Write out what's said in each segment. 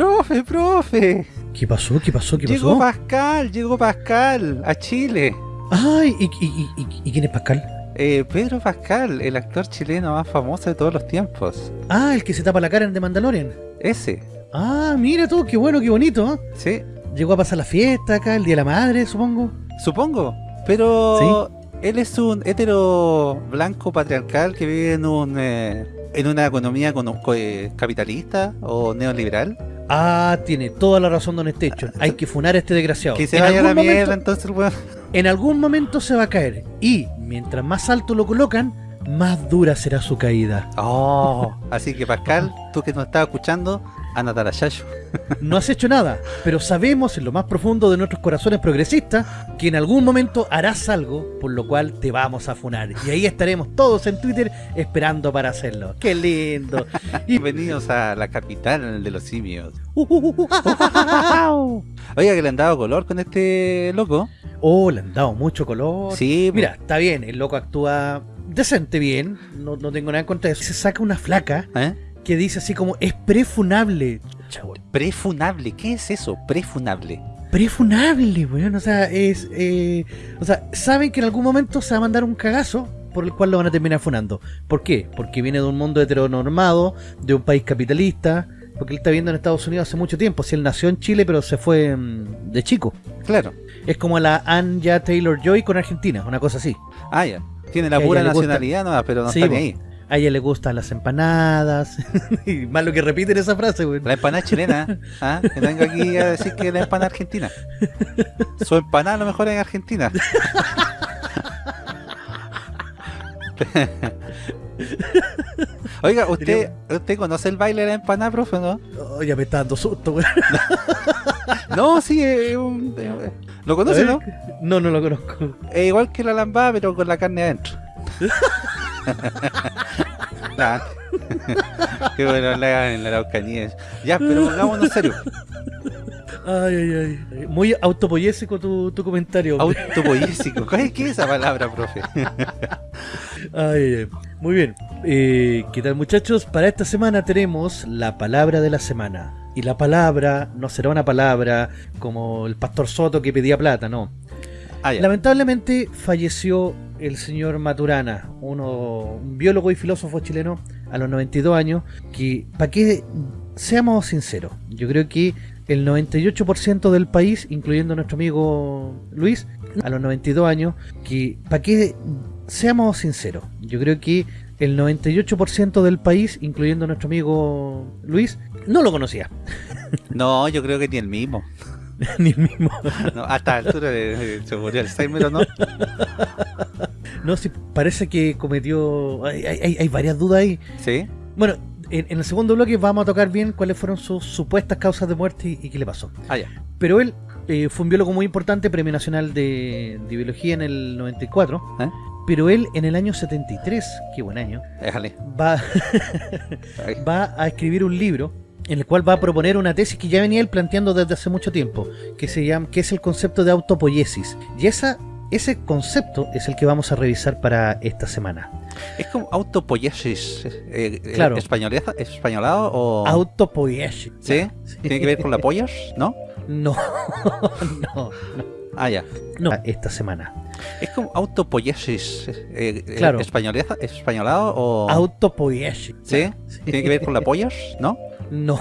Profe, profe. ¿Qué pasó? ¿Qué pasó? ¿Qué Llegó pasó? Pascal, llegó Pascal a Chile. Ay, ¿y, y- y- y quién es Pascal? Eh, Pedro Pascal, el actor chileno más famoso de todos los tiempos. Ah, el que se tapa la cara en The Mandalorian. Ese, Ah, mira tú, qué bueno, qué bonito. ¿eh? sí, Llegó a pasar la fiesta acá, el Día de la Madre, supongo. supongo. Pero él es un hetero blanco patriarcal que vive en un eh, en una economía con- co- eh, capitalista o neoliberal. Ah, tiene toda la razón Don Estecho. Hay que funar a este desgraciado. Que se En vaya a la algún mierda, momento- entonces weón. En algún momento se va a caer. Y mientras más alto lo colocan, más dura será su caída. Oh, así que Pascal, tú que nos estás escuchando, anda a la Yayo. No has hecho nada, pero sabemos en lo más profundo de nuestros corazones progresistas que en algún momento harás algo por lo cual te vamos a funar. Y ahí estaremos todos en Twitter esperando para hacerlo. ¡Qué lindo! Y... Bienvenidos a la capital de los simios. Oiga, que le han dado color con este loco. Oh, le han dado mucho color. Sí, Mira, está bien, el loco actúa decente bien, no, no tengo nada en contra de eso. Se saca una flaca ¿eh? Que dice así como, es prefunable. Prefunable, ¿qué es eso? Prefunable. prefunable, weón. O sea, es. eh, o sea, saben que en algún momento se va a mandar un cagazo por el cual lo van a terminar funando. ¿Por qué? Porque viene de un mundo heteronormado, de un país capitalista. Porque él está viendo en Estados Unidos hace mucho tiempo. Si él nació en Chile, pero se fue mm, de chico. Claro. Es como la Anya Taylor Joy con Argentina, una cosa así. Ah, ya. Tiene la pura nacionalidad, no, pero no Sí, está ni ahí. A ella le gustan las empanadas. y más lo que repiten esa frase, weón. La empanada chilena, ¿ah? Aquí a decir que la empanada argentina. Su empanada a lo mejor es en Argentina. Oiga, ¿usted, ¿usted conoce el baile de la empanada, profe, no? Oh, ya me está dando susto, weón. No, sí, es un- eh, ¿lo conoce, no? No, no lo conozco. Es igual que la lambada, pero con la carne adentro. Nah. Qué bueno hagan en la Araucanía. Ya, pero pongámonos serio. Ay, ay, ay. Muy autopoyésico tu, tu comentario. Autopoyésico. ¿Qué es esa palabra, profe? Ay, ay. Muy bien. Eh, ¿Qué tal, muchachos? Para esta semana tenemos la palabra de la semana. Y la palabra no será una palabra como el pastor Soto que pedía plata, no. Ah. Lamentablemente falleció el señor Maturana, uno, un biólogo y filósofo chileno a los 92 años, que, para que seamos sinceros, yo creo que el 98% del país, incluyendo nuestro amigo Luis, a los 92 años, que, para que seamos sinceros, yo creo que el 98% del país, incluyendo nuestro amigo Luis, no lo conocía, No, yo creo que ni el mismo. ni el mismo. No, hasta la altura se murió Alzheimer o no. No, sí, parece que cometió... Hay, hay- hay varias dudas ahí. Sí. Bueno, en, en el segundo bloque vamos a tocar bien cuáles fueron sus supuestas causas de muerte y, y qué le pasó. Ah, ya. Pero él eh, fue un biólogo muy importante, Premio Nacional de, de Biología en el 94. ¿Eh? Pero él en el año 73, qué buen año, Déjale. va, va a escribir un libro en el cual va a proponer una tesis que ya venía él planteando desde hace mucho tiempo, que se llama, que es el concepto de autopoiesis. Y esa, ese concepto es el que vamos a revisar para esta semana. Es como autopoiesis. Eh, eh, Claro. españoleza- ¿Españolado o...? Autopoiesis. ¿Sí? ¿Tiene que ver con la pollas? ¿No? No, no, Ah, ya. no. Esta semana. Es como autopoiesis. Eh, eh, Claro. ¿españoleza- ¿Españolado o...? Autopoiesis. ¿Sí? ¿Tiene que ver con la pollas? ¿No? No,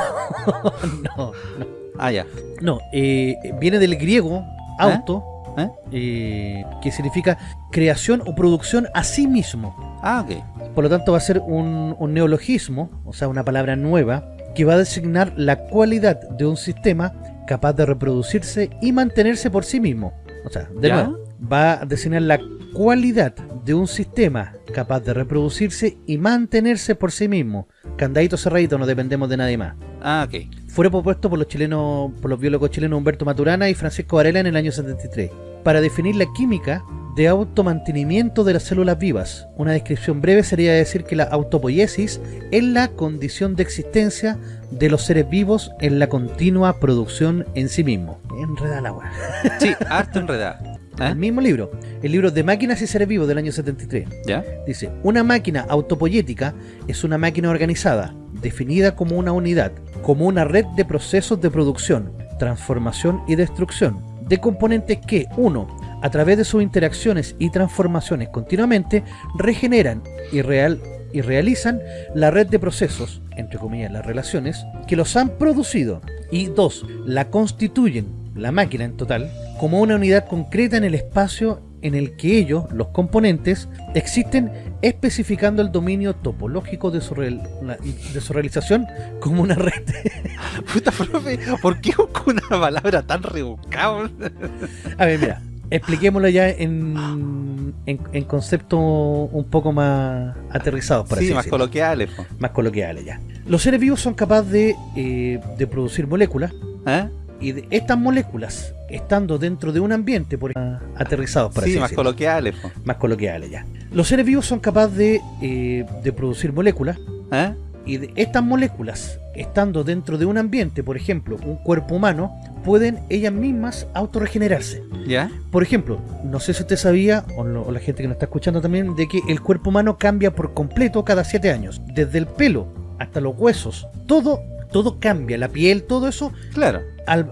no, no. Ah, ya. No, eh, viene del griego auto, ¿Eh? eh, que significa creación o producción a sí mismo. Ah, ok. Por lo tanto va a ser un, un neologismo, o sea, una palabra nueva, que va a designar la cualidad de un sistema capaz de reproducirse y mantenerse por sí mismo. O sea, de ¿Ya? nuevo, va a designar la cualidad de un sistema capaz de reproducirse y mantenerse por sí mismo. Candadito cerradito, no dependemos de nadie más. Ah, ok. Fue propuesto por los chilenos, por los biólogos chilenos Humberto Maturana y Francisco Varela en el año 73, para definir la química de automantenimiento de las células vivas. Una descripción breve sería decir que la autopoiesis es la condición de existencia de los seres vivos en la continua producción en sí mismo. Enreda la agua. Sí, harto enredada. El ¿Eh? mismo libro, el libro de Máquinas y Seres Vivos del año 73. ¿Ya? Dice, una máquina autopoyética es una máquina organizada, definida como una unidad, como una red de procesos de producción, transformación y destrucción, de componentes que, uno, a través de sus interacciones y transformaciones continuamente, regeneran y, real, y realizan la red de procesos, entre comillas las relaciones, que los han producido, y dos, la constituyen, la máquina en total, como una unidad concreta en el espacio en el que ellos, los componentes, existen especificando el dominio topológico de su, de su realización como una red. Puta profe, ¿por qué una palabra tan rebuscada? A ver, mira, expliquémoslo ya en, en, conceptos un poco más aterrizados. Para sí, más coloquiales. Más coloquiales ya. Los seres vivos son capaces de, eh, de producir moléculas. ¿Eh? Y de estas moléculas estando dentro de un ambiente por aterrizados para sí, más coloquiales más coloquiales ya los seres vivos son capaces de, eh, de producir moléculas ¿Eh? y de estas moléculas estando dentro de un ambiente por ejemplo un cuerpo humano pueden ellas mismas autorregenerarse ¿Ya? por ejemplo no sé si usted sabía o, o, la gente que nos está escuchando también de que el cuerpo humano cambia por completo cada siete años desde el pelo hasta los huesos todo todo cambia, la piel, todo eso. Claro. Al,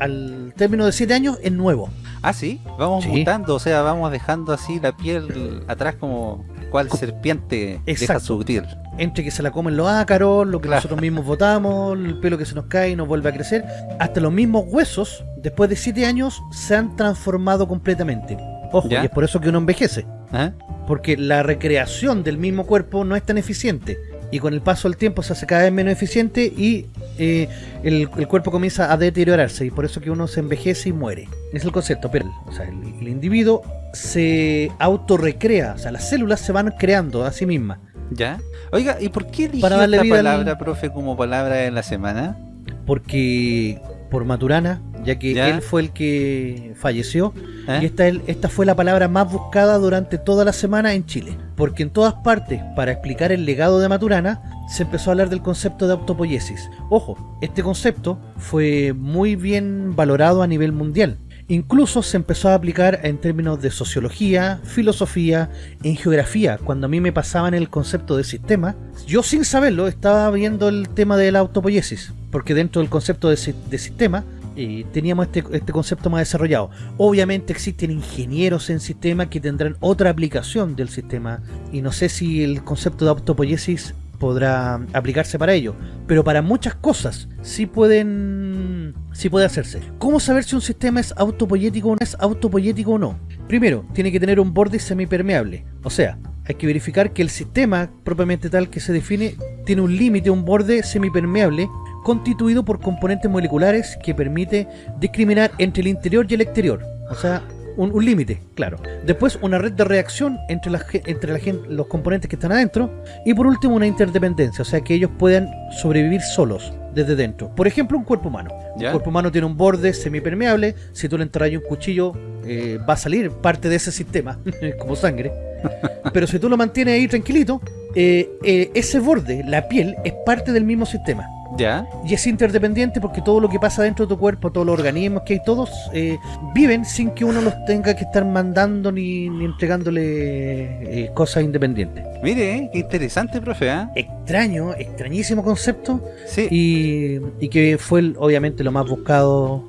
al, término de 7 años es nuevo. Ah, sí, vamos mutando, o sea, vamos dejando así la piel atrás como cual serpiente deja su piel. Entre que se la comen los ácaros, lo que nosotros mismos votamos, el pelo que se nos cae y nos vuelve a crecer, hasta los mismos huesos, después de 7 años, se han transformado completamente. Ojo, y es por eso que uno envejece. ¿Ah? Porque la recreación del mismo cuerpo no es tan eficiente y con el paso del tiempo se hace cada vez menos eficiente y eh, el, cuerpo comienza a deteriorarse y por eso que uno se envejece y muere. Es el concepto, pero o sea, el, individuo se autorrecrea, o sea, las células se van creando a sí mismas. ¿Ya? Oiga, ¿y por qué eligió Para esta palabra, profe, como palabra de la semana? Porque por Maturana, ya que él fue el que falleció. ¿Eh? Y esta, esta fue la palabra más buscada durante toda la semana en Chile. Porque en todas partes, para explicar el legado de Maturana, se empezó a hablar del concepto de autopoiesis. Ojo, este concepto fue muy bien valorado a nivel mundial. Incluso se empezó a aplicar en términos de sociología, filosofía, en geografía. Cuando a mí me pasaban el concepto de sistema, yo sin saberlo estaba viendo el tema de la autopoiesis, porque dentro del concepto de, sistema eh, teníamos este, este, concepto más desarrollado. Obviamente existen ingenieros en sistema que tendrán otra aplicación del sistema y no sé si el concepto de autopoiesis podrá aplicarse para ello, pero para muchas cosas sí pueden sí puede hacerse. ¿Cómo saber si un sistema es autopoyético o no es autopoyético o no? Primero, tiene que tener un borde semipermeable, o sea, hay que verificar que el sistema propiamente tal que se define tiene un límite, un borde semipermeable constituido por componentes moleculares que permite discriminar entre el interior y el exterior. O sea, un, límite, claro. Después una red de reacción entre, entre la, los componentes que están adentro. Y por último una interdependencia, o sea que ellos puedan sobrevivir solos desde dentro. Por ejemplo, un cuerpo humano. Un cuerpo humano tiene un borde semipermeable. Si tú le entras un cuchillo, eh, va a salir parte de ese sistema, como sangre. Pero si tú lo mantienes ahí tranquilito, eh, eh, ese borde, la piel, es parte del mismo sistema. ¿Ya? Y es interdependiente porque todo lo que pasa dentro de tu cuerpo, todos los organismos que hay, todos eh, viven sin que uno los tenga que estar mandando ni, entregándole eh, cosas independientes. Mire, eh, qué interesante, profe. Extraño, extrañísimo concepto. Sí. Y, que fue obviamente lo más buscado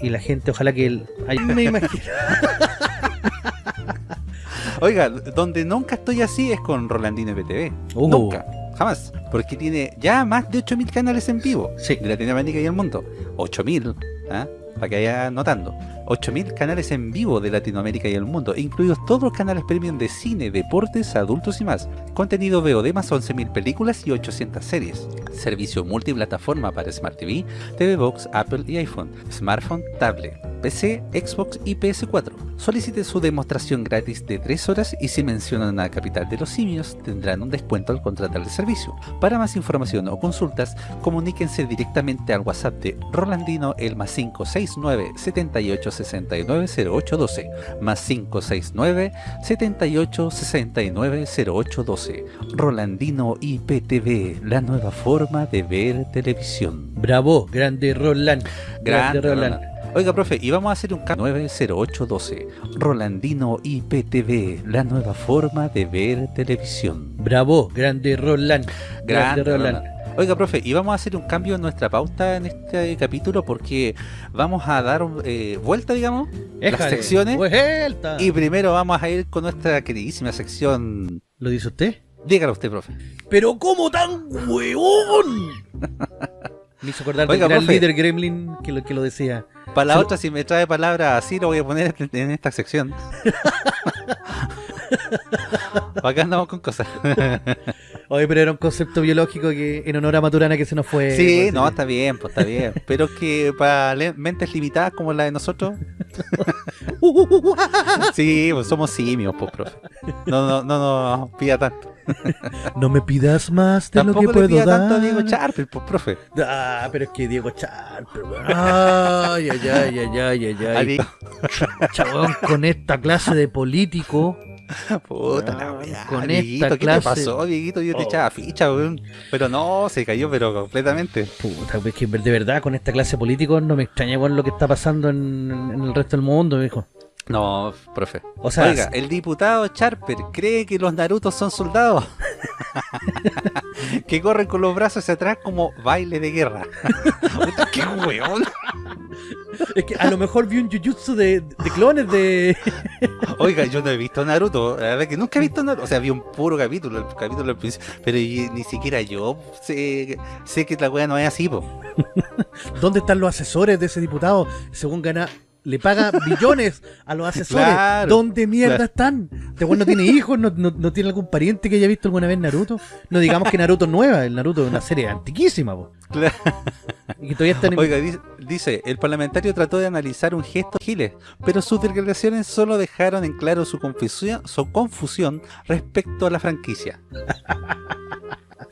y la gente, ojalá que él... me imagino. Oiga, donde nunca estoy así es con Rolandino PTV. Uh. Nunca. Jamás. Porque tiene ya más de 8.000 canales en vivo sí. de Latinoamérica y el mundo. 8.000, ¿ah? para que vaya notando. 8.000 canales en vivo de Latinoamérica y el mundo, incluidos todos los canales premium de cine, deportes, adultos y más. Contenido VOD más 11.000 películas y 800 series. Servicio multiplataforma para Smart TV, TV Box, Apple y iPhone, smartphone, tablet, PC, Xbox y PS4. Solicite su demostración gratis de 3 horas y si mencionan a Capital de los Simios tendrán un descuento al contratar el servicio. Para más información o consultas, comuníquense directamente al WhatsApp de Rolandino el más 569 78 69 0812 más 569 78 69 0812 Rolandino IPTV, la nueva forma de ver televisión. Bravo, grande Roland. Grande, Roland. Oiga, profe, y vamos a hacer un cambio 90812. Rolandino IPTV, la nueva forma de ver televisión. Bravo, grande Roland. Grande, Roland. Oiga, profe, y vamos a hacer un cambio en nuestra pauta en este capítulo porque vamos a dar eh, vuelta, digamos, las Éjale, secciones. vuelta. Y primero vamos a ir con nuestra queridísima sección. ¿Lo dice usted? Dígalo usted, profe. ¡Pero cómo tan huevón! Me hizo acordar del gran profe. líder Gremlin que lo, que lo decía. Para la otra, si me trae palabras así, lo voy a poner en- en esta sección. Acá andamos con cosas. Oye, pero era un concepto biológico que en honor a Maturana que se nos fue. Sí, pues, no, está bien, pues está bien. Pero es que para le- mentes limitadas como la de nosotros, sí, pues somos simios, pues, profe. No, no, no, no pida tanto. No me pidas más de lo Tampoco que le puedo pida dar. tanto a Diego Charper, pues, profe. Ah, pero es que Diego Charper. Ay, ay, ay, ay, ay, ay, Chabón, con esta clase de político. Puta la Weón, weá, con Dieguito, esta ¿qué clase- te pasó, Dieguito? Yo te Oh. echaba ficha, weón. Pero no, se cayó, pero completamente. Puta, es que de verdad con esta clase de políticos no me extraña weón, lo que está pasando en, en el resto del mundo, hijo. No, profe. O sea, Oiga, el diputado Charper cree que los Narutos son soldados. que corren con los brazos hacia atrás como baile de guerra. ¡Qué weón! es que a lo mejor vi un jujutsu de, de clones de. Oiga, yo no he visto Naruto. La verdad que nunca he visto Naruto. O sea, vi un puro capítulo, el capítulo del principio. Pero y- ni siquiera yo sé, sé que la wea no es así, po. ¿Dónde están los asesores de ese diputado? Según gana, le paga billones a los asesores. Claro, ¿Dónde mierda claro. están? Este weón no tiene hijos, no, no- no tiene algún pariente que haya visto alguna vez Naruto. No digamos que Naruto es nueva, el Naruto es una serie antiquísima, po. Claro. Y que todavía están en... Oiga, dice, dice, el parlamentario trató de analizar un gesto de Giles, pero sus declaraciones solo dejaron en claro su confusión, su confusión respecto a la franquicia.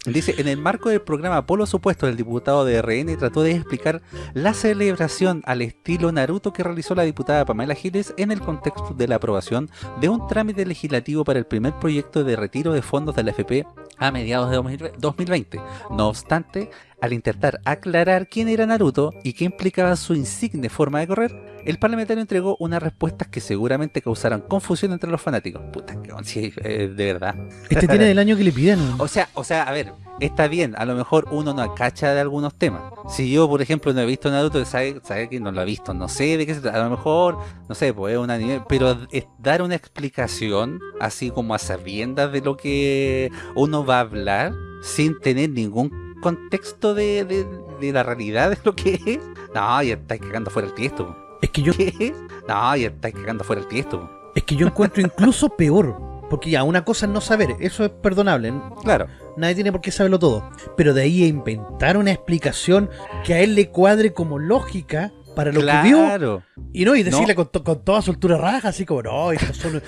Dice, en el marco del programa Polo Supuesto, el diputado de RN trató de explicar la celebración al estilo Naruto que realizó la diputada Pamela Giles en el contexto de la aprobación de un trámite legislativo para el primer proyecto de retiro de fondos de la FP a mediados de 2020 2020. No obstante, al intentar aclarar quién era Naruto y qué implicaba su insigne forma de correr, el parlamentario entregó unas respuestas que seguramente causaron confusión entre los fanáticos. Puta, que sí, eh, de verdad. Este tiene del año que le piden. O sea, o sea, a ver, está bien, a lo mejor uno no cacha de algunos temas. Si yo, por ejemplo, no he visto Naruto, sabe, sabe que no lo he visto, no sé de qué se trata. A lo mejor, no sé, pues es un anime, pero es dar una explicación, así como a sabiendas de lo que uno va a hablar, sin tener ningún contexto de, de- de la realidad de lo que es. No, ya estáis cagando fuera el tiesto. Es que yo ¿Qué? No, ya estáis cagando fuera el tiesto. es que yo encuentro incluso peor. Porque ya, una cosa es no saber, eso es perdonable. Claro. Nadie tiene por qué saberlo todo. Pero de ahí a inventar una explicación que a él le cuadre como lógica para lo que vio. claro. Y no, y decirle No. con, con toda soltura raja, así como, no, estos son eh,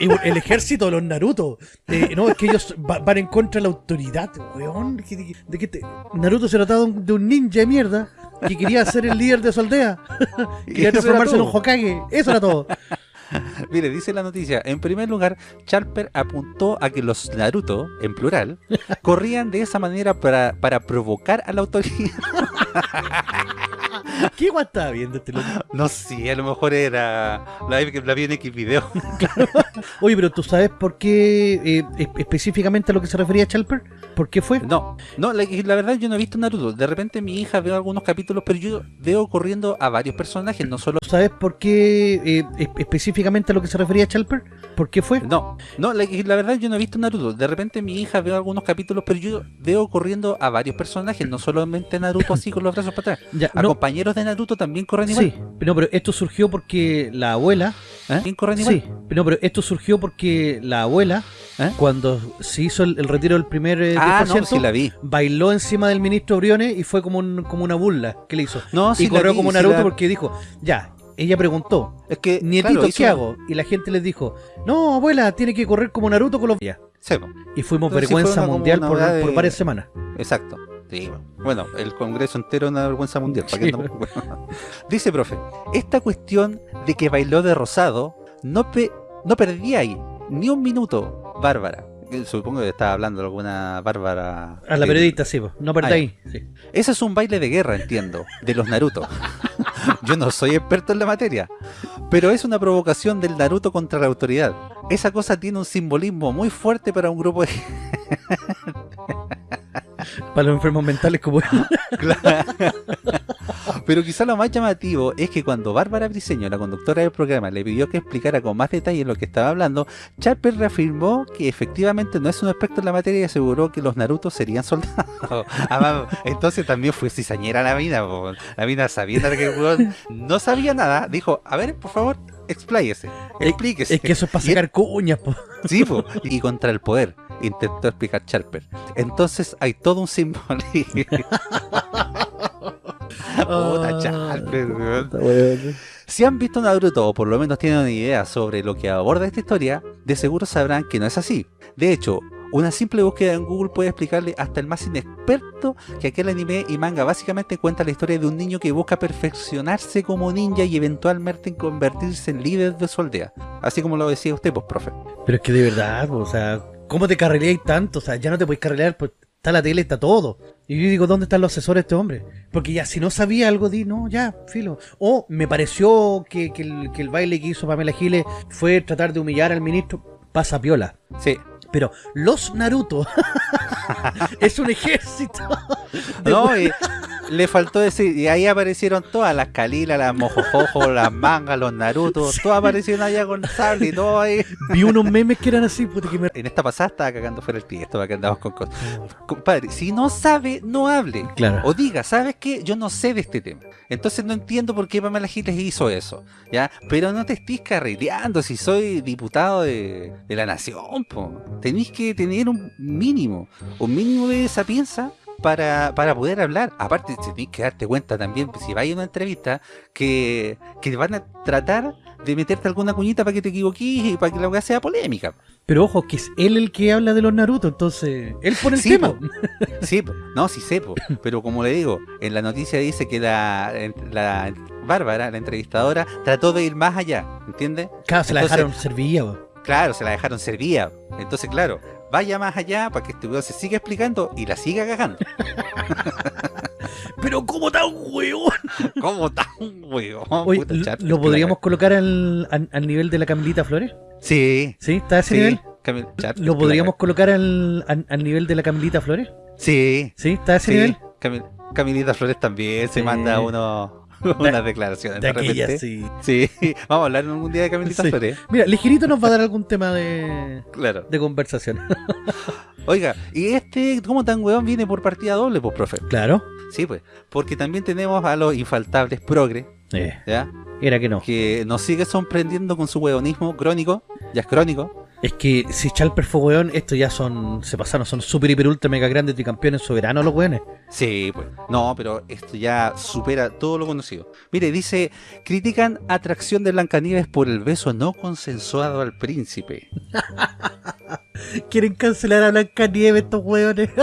eh, el ejército de los Naruto. Eh, no, es que ellos va- van en contra de la autoridad, weón. ¿De, de- de qué te- Naruto se trataba de un ninja de mierda que quería ser el líder de su aldea. Quería transformarse en un. Hokage. Eso era todo. Mire, dice la noticia, en primer lugar, Charper apuntó a que los Naruto, en plural, corrían de esa manera para, para provocar a la autoridad. ¿Qué guay estaba viendo este loco? No sé, a lo mejor era la, la vi en X video. Oye, pero ¿tú sabes por qué eh, es- específicamente a lo que se refería Chalper? ¿Por qué fue? No, no, la, la verdad yo no he visto Naruto. De repente mi hija veo algunos capítulos, pero yo veo corriendo a varios personajes, no solo... ¿Tú sabes por qué eh, es- específicamente a lo que se refería Chalper? ¿Por qué fue? No, no, la, la verdad yo no he visto Naruto. De repente mi hija veo algunos capítulos, pero yo veo corriendo a varios personajes, no solamente Naruto así con los brazos para atrás. Ya, A no, compañeros de Naruto también corren igual. sí, no, pero esto surgió porque la abuela ¿Eh? ¿También corren igual? Sí, no, pero esto surgió porque la abuela, ¿Eh? cuando se hizo el, el retiro del primer eh, Ah, no, 10%, sí la vi. bailó encima del ministro Briones y fue como, un- como una burla que le hizo. No, sí y la corrió vi, como sí Naruto la- porque dijo, ya, ella preguntó, Es que, nietito, claro, hizo- ¿qué hago? Y la gente les dijo, no, abuela, tiene que correr como Naruto con los... Sí, Y fuimos Entonces sí vergüenza mundial de- por varias semanas. exacto. Sí, bueno, el Congreso entero es una vergüenza mundial. ¿para qué Sí? Dice, profe, esta cuestión de que bailó de rosado no, pe- no perdía ahí ni un minuto, Bárbara. Que Supongo que estaba hablando de alguna Bárbara. A la eh, periodista, sí, no Ah, perdí ahí. Sí. Ese es un baile de guerra, entiendo, de los Naruto. Yo no soy experto en la materia, pero es una provocación del Naruto contra la autoridad. Esa cosa tiene un simbolismo muy fuerte para un grupo de... Para los enfermos mentales como él. Claro. Pero quizá lo más llamativo es que cuando Bárbara Briseño, la conductora del programa, le pidió que explicara con más detalle lo que estaba hablando, Charper reafirmó que efectivamente no es un experto en la materia y aseguró que los Naruto serían soldados. Ah, entonces también fue cizañera la mina, po. la mina sabiendo que el no sabía nada, dijo, a ver, por favor, expláyese, explíquese. Es que eso es para sacar cuñas, po. Sí, po. y contra el poder, intentó explicar Charper. Entonces hay todo un simbolismo. Puta Charper, weón. Si han visto Naruto o por lo menos tienen una idea sobre lo que aborda esta historia, de seguro sabrán que no es así. De hecho, una simple búsqueda en Google puede explicarle hasta el más inexperto que aquel anime y manga básicamente cuenta la historia de un niño que busca perfeccionarse como ninja y eventualmente convertirse en líder de su aldea. Así como lo decía usted, pues, profe. Pero es que de verdad, po, o sea, ¿cómo te carrileáis tanto? O sea, ya no te podéis carrilear, pues está la tele, está todo. Y yo digo, ¿dónde están los asesores de este hombre? Porque ya, si no sabía algo, di, no, ya, filo. O me pareció que, que el, que el baile que hizo Pamela Giles fue tratar de humillar al ministro. Pasa piola. Sí. Pero los Naruto es un ejército. de No, y le faltó decir, y ahí aparecieron todas las Kalila, las Mojojojo, las mangas, los Naruto, Sí. todas aparecieron allá con sable y todo ahí. Vi unos memes que eran así, puta que me... En esta pasada estaba cagando fuera el tiesto para que andamos con cosas. Compadre, si no sabe, no hable. Claro. O diga, ¿sabes qué? Yo no sé de este tema. Entonces no entiendo por qué Pamela Giles hizo eso. ¿Ya? Pero no te estés carrileando si soy diputado de, de la nación, po. Tenéis que tener un mínimo, un mínimo de sapienza para, para poder hablar. Aparte, tenéis que darte cuenta también, si vais a una entrevista, que, que van a tratar de meterte alguna cuñita para que te equivoques y para que la weá sea polémica. Pero ojo, que es él el que habla de los Naruto, entonces... Él pone el Sí, tema. po. Sí, po. no, sí sé, po. pero como le digo, en la noticia dice que la, la Bárbara, la entrevistadora, trató de ir más allá, ¿entiendes? Claro, se la Entonces- dejaron servilla, po. Claro, se la dejaron servida. Entonces, claro, vaya más allá para que este weón se siga explicando y la siga cagando. Pero ¿cómo tan hueón? ¿Cómo tan weón? Oye, Puta, ¿lo- ¿lo podríamos colocar al, al, al nivel de la Camilita Flores? Sí, ¿Sí? ¿Está a ese sí. nivel? Camil- ¿Lo podríamos colocar al, al, al nivel de la Camilita Flores? Sí, ¿Sí? ¿Está a ese sí. nivel? Camil- Camilita Flores también se manda uno, unas declaraciones. De repente. aquella, sí. Sí, vamos a hablar algún día de Camilita Sí. Flores. Mira, ligerito nos va a dar algún tema de, Claro. de conversación. Oiga, ¿y este cómo tan weón viene por partida doble, pues, profe? claro. Sí, pues, porque también tenemos a los infaltables progre, Eh, ¿ya? era que no. Que nos sigue sorprendiendo con su weonismo crónico, ya es crónico. Es que si Chalper fue weón, estos ya son, se pasaron, son super, hiper, ultra, mega grandes tricampeones soberanos los weones. Sí, pues. No, pero esto ya supera todo lo conocido. Mire, dice, critican atracción de Blancanieves por el beso no consensuado al príncipe. Quieren cancelar a Blanca Nieve estos weones.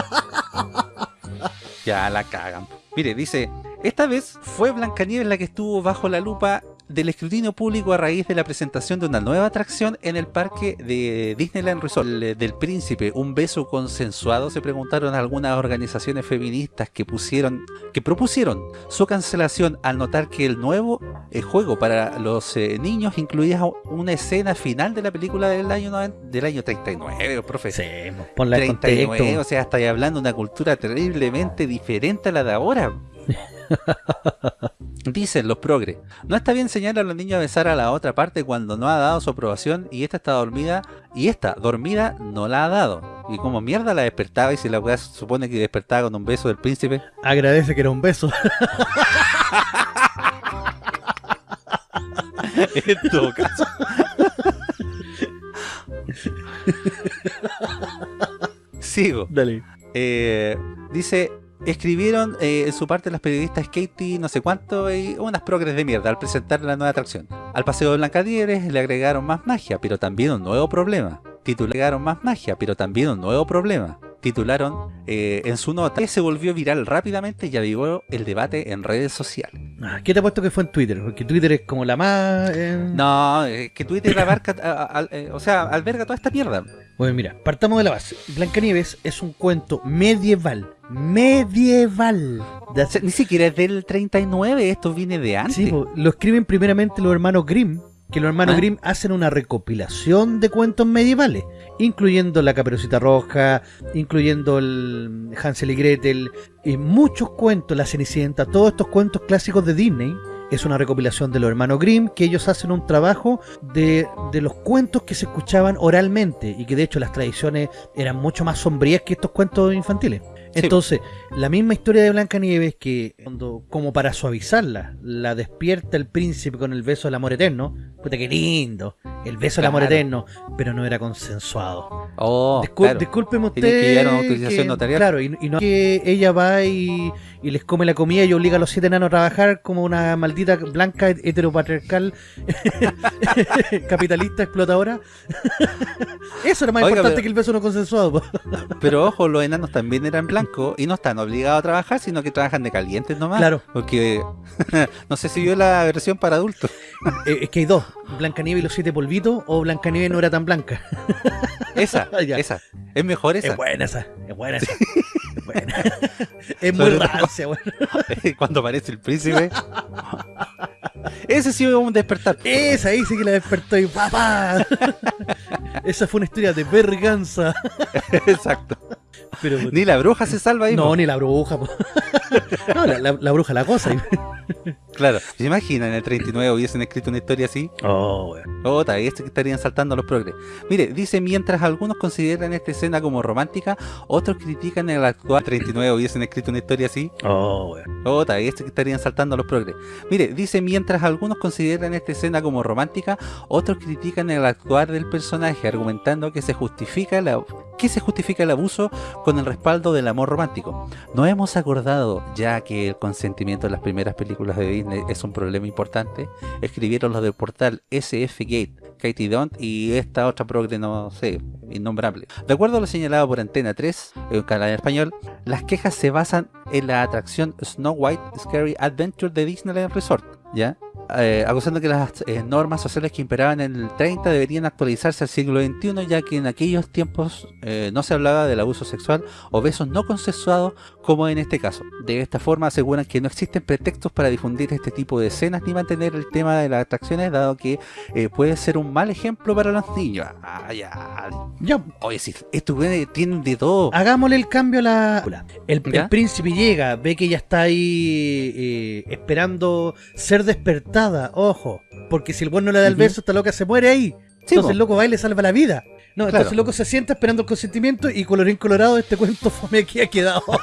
Ya la cagan. Mire, dice, esta vez fue Blancanieves la que estuvo bajo la lupa del escrutinio público a raíz de la presentación de una nueva atracción en el parque de Disneyland Resort el- del Príncipe, un beso consensuado, se preguntaron algunas organizaciones feministas que pusieron, que propusieron su cancelación al notar que el nuevo eh, juego para los eh, niños incluía una escena final de la película del año del año 39, profe. Sí, pues, ponla en 39, contexto. o sea, estáis hablando de una cultura terriblemente diferente a la de ahora. Dicen los progres, no está bien enseñar a los niños a besar a la otra parte cuando no ha dado su aprobación y esta está dormida y esta dormida no la ha dado. Y como mierda la despertaba y si la weá se supone que despertaba con un beso del príncipe. Agradece que era un beso. en todo caso. Sigo. Dale. Eh, dice, escribieron eh, en su parte las periodistas Katie no sé cuánto y unas progres de mierda al presentar la nueva atracción. Al paseo de Blancadieres le agregaron más magia, pero también un nuevo problema. Titularon más magia, pero también un nuevo problema. Titularon eh, en su nota que se volvió viral rápidamente y avivó el debate en redes sociales. Ah, ¿Qué te ha puesto que fue en Twitter? Porque Twitter es como la más... eh, No, que Twitter abarca, a- a- o sea, alberga toda esta mierda. Bueno, mira, partamos de la base. Blancanieves es un cuento medieval. Medieval. Hace- ni siquiera es del 39, esto viene de antes. Sí, lo escriben primeramente los hermanos Grimm, que los hermanos ¿Ah? Grimm hacen una recopilación de cuentos medievales, incluyendo La Caperucita Roja, incluyendo el Hansel y Gretel, y muchos cuentos, La Cenicienta, todos estos cuentos clásicos de Disney. Es una recopilación de los hermanos Grimm, que ellos hacen un trabajo de, de los cuentos que se escuchaban oralmente y que de hecho las tradiciones eran mucho más sombrías que estos cuentos infantiles. Entonces, la misma historia de Blancanieves que cuando, como para suavizarla, la despierta el príncipe con el beso del amor eterno. Puta que lindo, el beso del amor eterno, pero no era consensuado. Oh, Discul- claro. Discúlpeme usted. Que. Claro, y, y no que ella va y, y les come la comida y obliga a los siete enanos a trabajar como una maldita blanca heteropatriarcal capitalista explotadora. Eso era más Oiga, importante pero- que el beso no consensuado. Pero ojo, los enanos también eran blancos y no están obligados a trabajar, sino que trabajan de calientes nomás. Claro. Porque no sé si vio la versión para adultos. Eh, es que hay dos, Blancanieves y los siete polvitos o Blancanieves no era tan blanca. Esa, Ya. esa. Es mejor esa. Es buena esa, es buena esa. Es buena. Es muy rancia, bueno. Cuando aparece el príncipe. Ese sí fue un despertar. Esa ahí sí que la despertó y papá. Esa fue una historia de verganza. Exacto. Pero, Ni la bruja se salva ahí. no, po. ni la bruja. No, la, la- la bruja la cosa. Claro. ¿Se imaginan en el 39 hubiesen escrito una historia así? Oh, weón. Otra, que estarían saltando los progres. Mire, dice, mientras algunos consideran esta escena como romántica, otros critican el actual 39 hubiesen escrito una historia así. Oh, weón. Otra, que estarían saltando los progres. Mire, dice, mientras algunos consideran esta escena como romántica, otros critican el actuar del personaje, argumentando que se justifica la que se justifica el abuso con el respaldo del amor romántico. No hemos acordado ya que el consentimiento en las primeras películas de Disney es un problema importante. Escribieron los del portal SF Gate, Katie Don't y esta otra progre no sé, innombrable. De acuerdo a lo señalado por Antena 3, un canal en español, las quejas se basan en la atracción Snow White Scary Adventure de Disneyland Resort, ¿ya? Eh, acusando que las eh, normas sociales que imperaban en el 30 deberían actualizarse al siglo XXI, ya que en aquellos tiempos eh, no se hablaba del abuso sexual o besos no consensuados como en este caso. De esta forma aseguran que no existen pretextos para difundir este tipo de escenas ni mantener el tema de las atracciones, dado que puede ser un mal ejemplo para los niños. Ah, ya. Ya, Oye, si estos güeyes tienen de todo. hagámosle el cambio a la... El, el ¿Ya? príncipe llega, ve que ella está ahí esperando ser despertada, ojo. Porque si el buen no le da el beso, esta loca se muere ahí. Sí, entonces po. el loco va y le salva la vida. No, entonces el loco se sienta esperando el consentimiento y colorín colorado este cuento fome aquí ha quedado.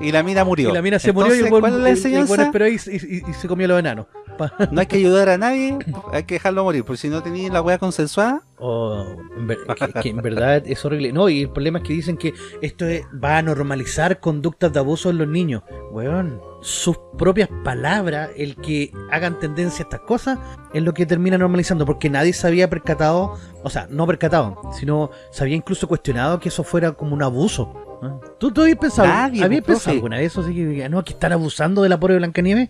Y la mina murió. y la mina se murió y el Entonces, buen, ¿cuál es la el- el buen enseñanza? esperó ahí y, y- y se comió los enanos. Pa- No hay que ayudar a nadie, hay que dejarlo morir, porque si no tenéis la wea consensuada, Oh, en ver- que, que en verdad es horrible. No, y el problema es que dicen que esto es- va a normalizar conductas de abuso en los niños. Weón, sus propias palabras, el que hagan tendencia a estas cosas, es lo que termina normalizando, porque nadie se había percatado, o sea, no percatado, sino se había incluso cuestionado que eso fuera como un abuso. ¿No? ¿Tú, tú habías pensado, Nadie, habías pues, pensado alguna vez eso? Así que, no, que están abusando del apoyo de Blancanieves.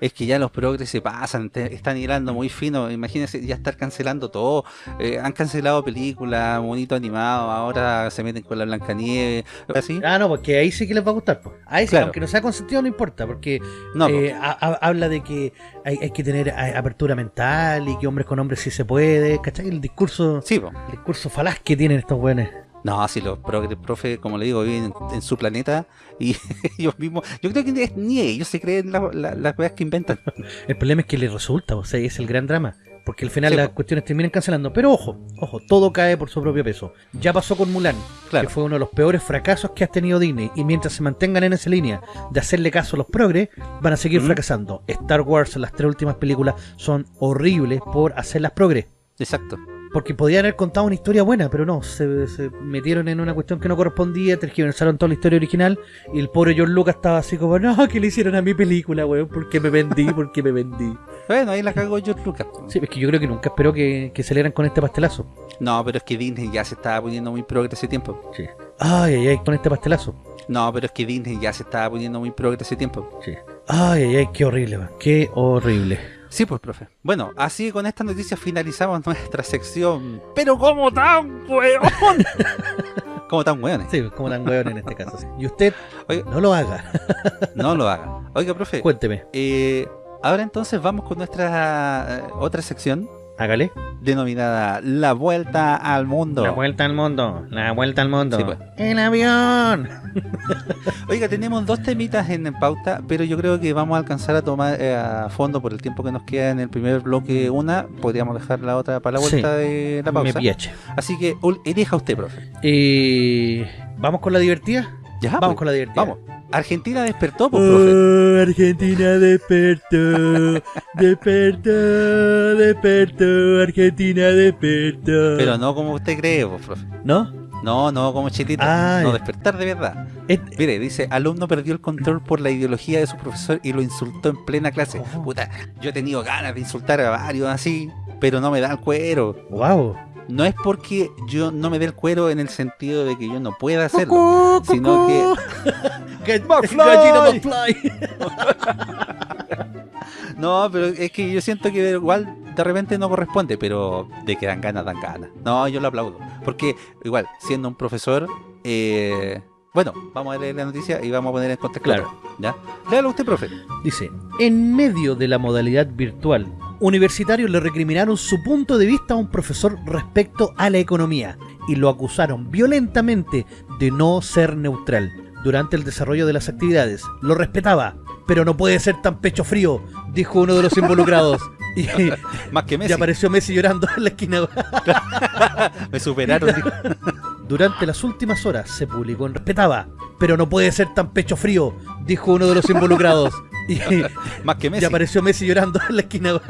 es que ya los progres se pasan, te- están hilando muy fino, imagínense ya estar cancelando todo, Eh, han cancelado películas, monito animado, ahora se meten con la Blancanieves, así. Ah, no, porque ahí sí que les va a gustar. Pues. Ahí sí, Claro. aunque no sea consentido, no importa, porque No, eh, ha- ha- habla de que hay, hay que tener a- apertura mental y que hombres con hombres sí se puede, ¿cachai? El discurso, sí, po. el discurso falaz que tienen estos buenos. No, si los progres, profe, como le digo, viven en, en su planeta y ellos mismos, yo creo que ni ellos se creen la- la- las weas que inventan. El problema es que les resulta, o sea, es el gran drama. Porque al final Sí, las cuestiones terminan cancelando. Pero ojo, ojo, todo cae por su propio peso. Ya pasó con Mulan, Claro. que fue uno de los peores fracasos que ha tenido Disney. Y mientras se mantengan en esa línea de hacerle caso a los progres, van a seguir Mm. fracasando. Star Wars, las tres últimas películas, son horribles por hacerlas progres. Exacto. Porque podían haber contado una historia buena, pero no, se, se metieron en una cuestión que no correspondía, tergiversaron toda la historia original y el pobre George Lucas estaba así como, no, que le hicieron a mi película, weón, porque me vendí, porque me vendí. Bueno, ahí la cagó George Lucas. Sí, es que yo creo que nunca esperó que, que salieran con este pastelazo. No, pero es que Disney ya se estaba poniendo muy progre ese tiempo. Sí. Ay, ay, ay, con este pastelazo. No, pero es que Disney ya se estaba poniendo muy progre ese tiempo. Sí. Ay, ay, ay, qué horrible, man. Qué horrible. Sí, pues, profe. Bueno, así con esta noticia finalizamos nuestra sección. Pero ¿cómo tan weón? ¿Cómo tan weones? Sí, como tan weón en este caso. sí. Y usted, Oiga, no lo haga. no lo haga. Oiga, profe, Cuénteme. eh, Ahora entonces vamos con nuestra eh, otra sección Hágale. denominada La Vuelta al Mundo. La vuelta al mundo, la vuelta al mundo. Sí, pues. ¡El avión! Oiga, tenemos dos temitas en pauta, pero yo creo que vamos a alcanzar a tomar eh, a fondo por el tiempo que nos queda en el primer bloque una. Podríamos dejar la otra para la vuelta de la Me pausa. piache. Así que elija usted, profe. Eh, ¿Vamos con la divertida? Ya, Vamos pues, con la divertida. Vamos. Argentina despertó, pues, profe. Oh, Argentina despertó, despertó, despertó, Argentina despertó. Pero no como usted cree, pues, profe. ¿No? No, no como chilito. Ah, no despertar de verdad. Es- Mire, dice, alumno perdió el control por la ideología de su profesor y lo insultó en plena clase. Oh. Puta, yo he tenido ganas de insultar a varios así, pero no me da el cuero. Wow. No es porque yo no me dé el cuero en el sentido de que yo no pueda hacerlo, sino que... McFly. Gallina McFly. No, pero es que yo siento que igual de repente no corresponde, pero de que dan ganas, dan ganas. No, yo lo aplaudo. Porque igual, siendo un profesor, eh, bueno, vamos a leer la noticia y vamos a poner en contexto. Claro. ¿Ya? Léalo usted, profe. Dice, en medio de la modalidad virtual, universitarios le recriminaron su punto de vista a un profesor respecto a la economía y lo acusaron violentamente de no ser neutral. Durante el desarrollo de las actividades, lo respetaba, pero no puede ser tan pecho frío, dijo uno de los involucrados. Y, Más que y Messi. apareció Messi llorando en la esquina. Me superaron. Durante las últimas horas se publicó en respetaba, pero no puede ser tan pecho frío, dijo uno de los involucrados. Y, Más que y Messi. apareció Messi llorando en la esquina.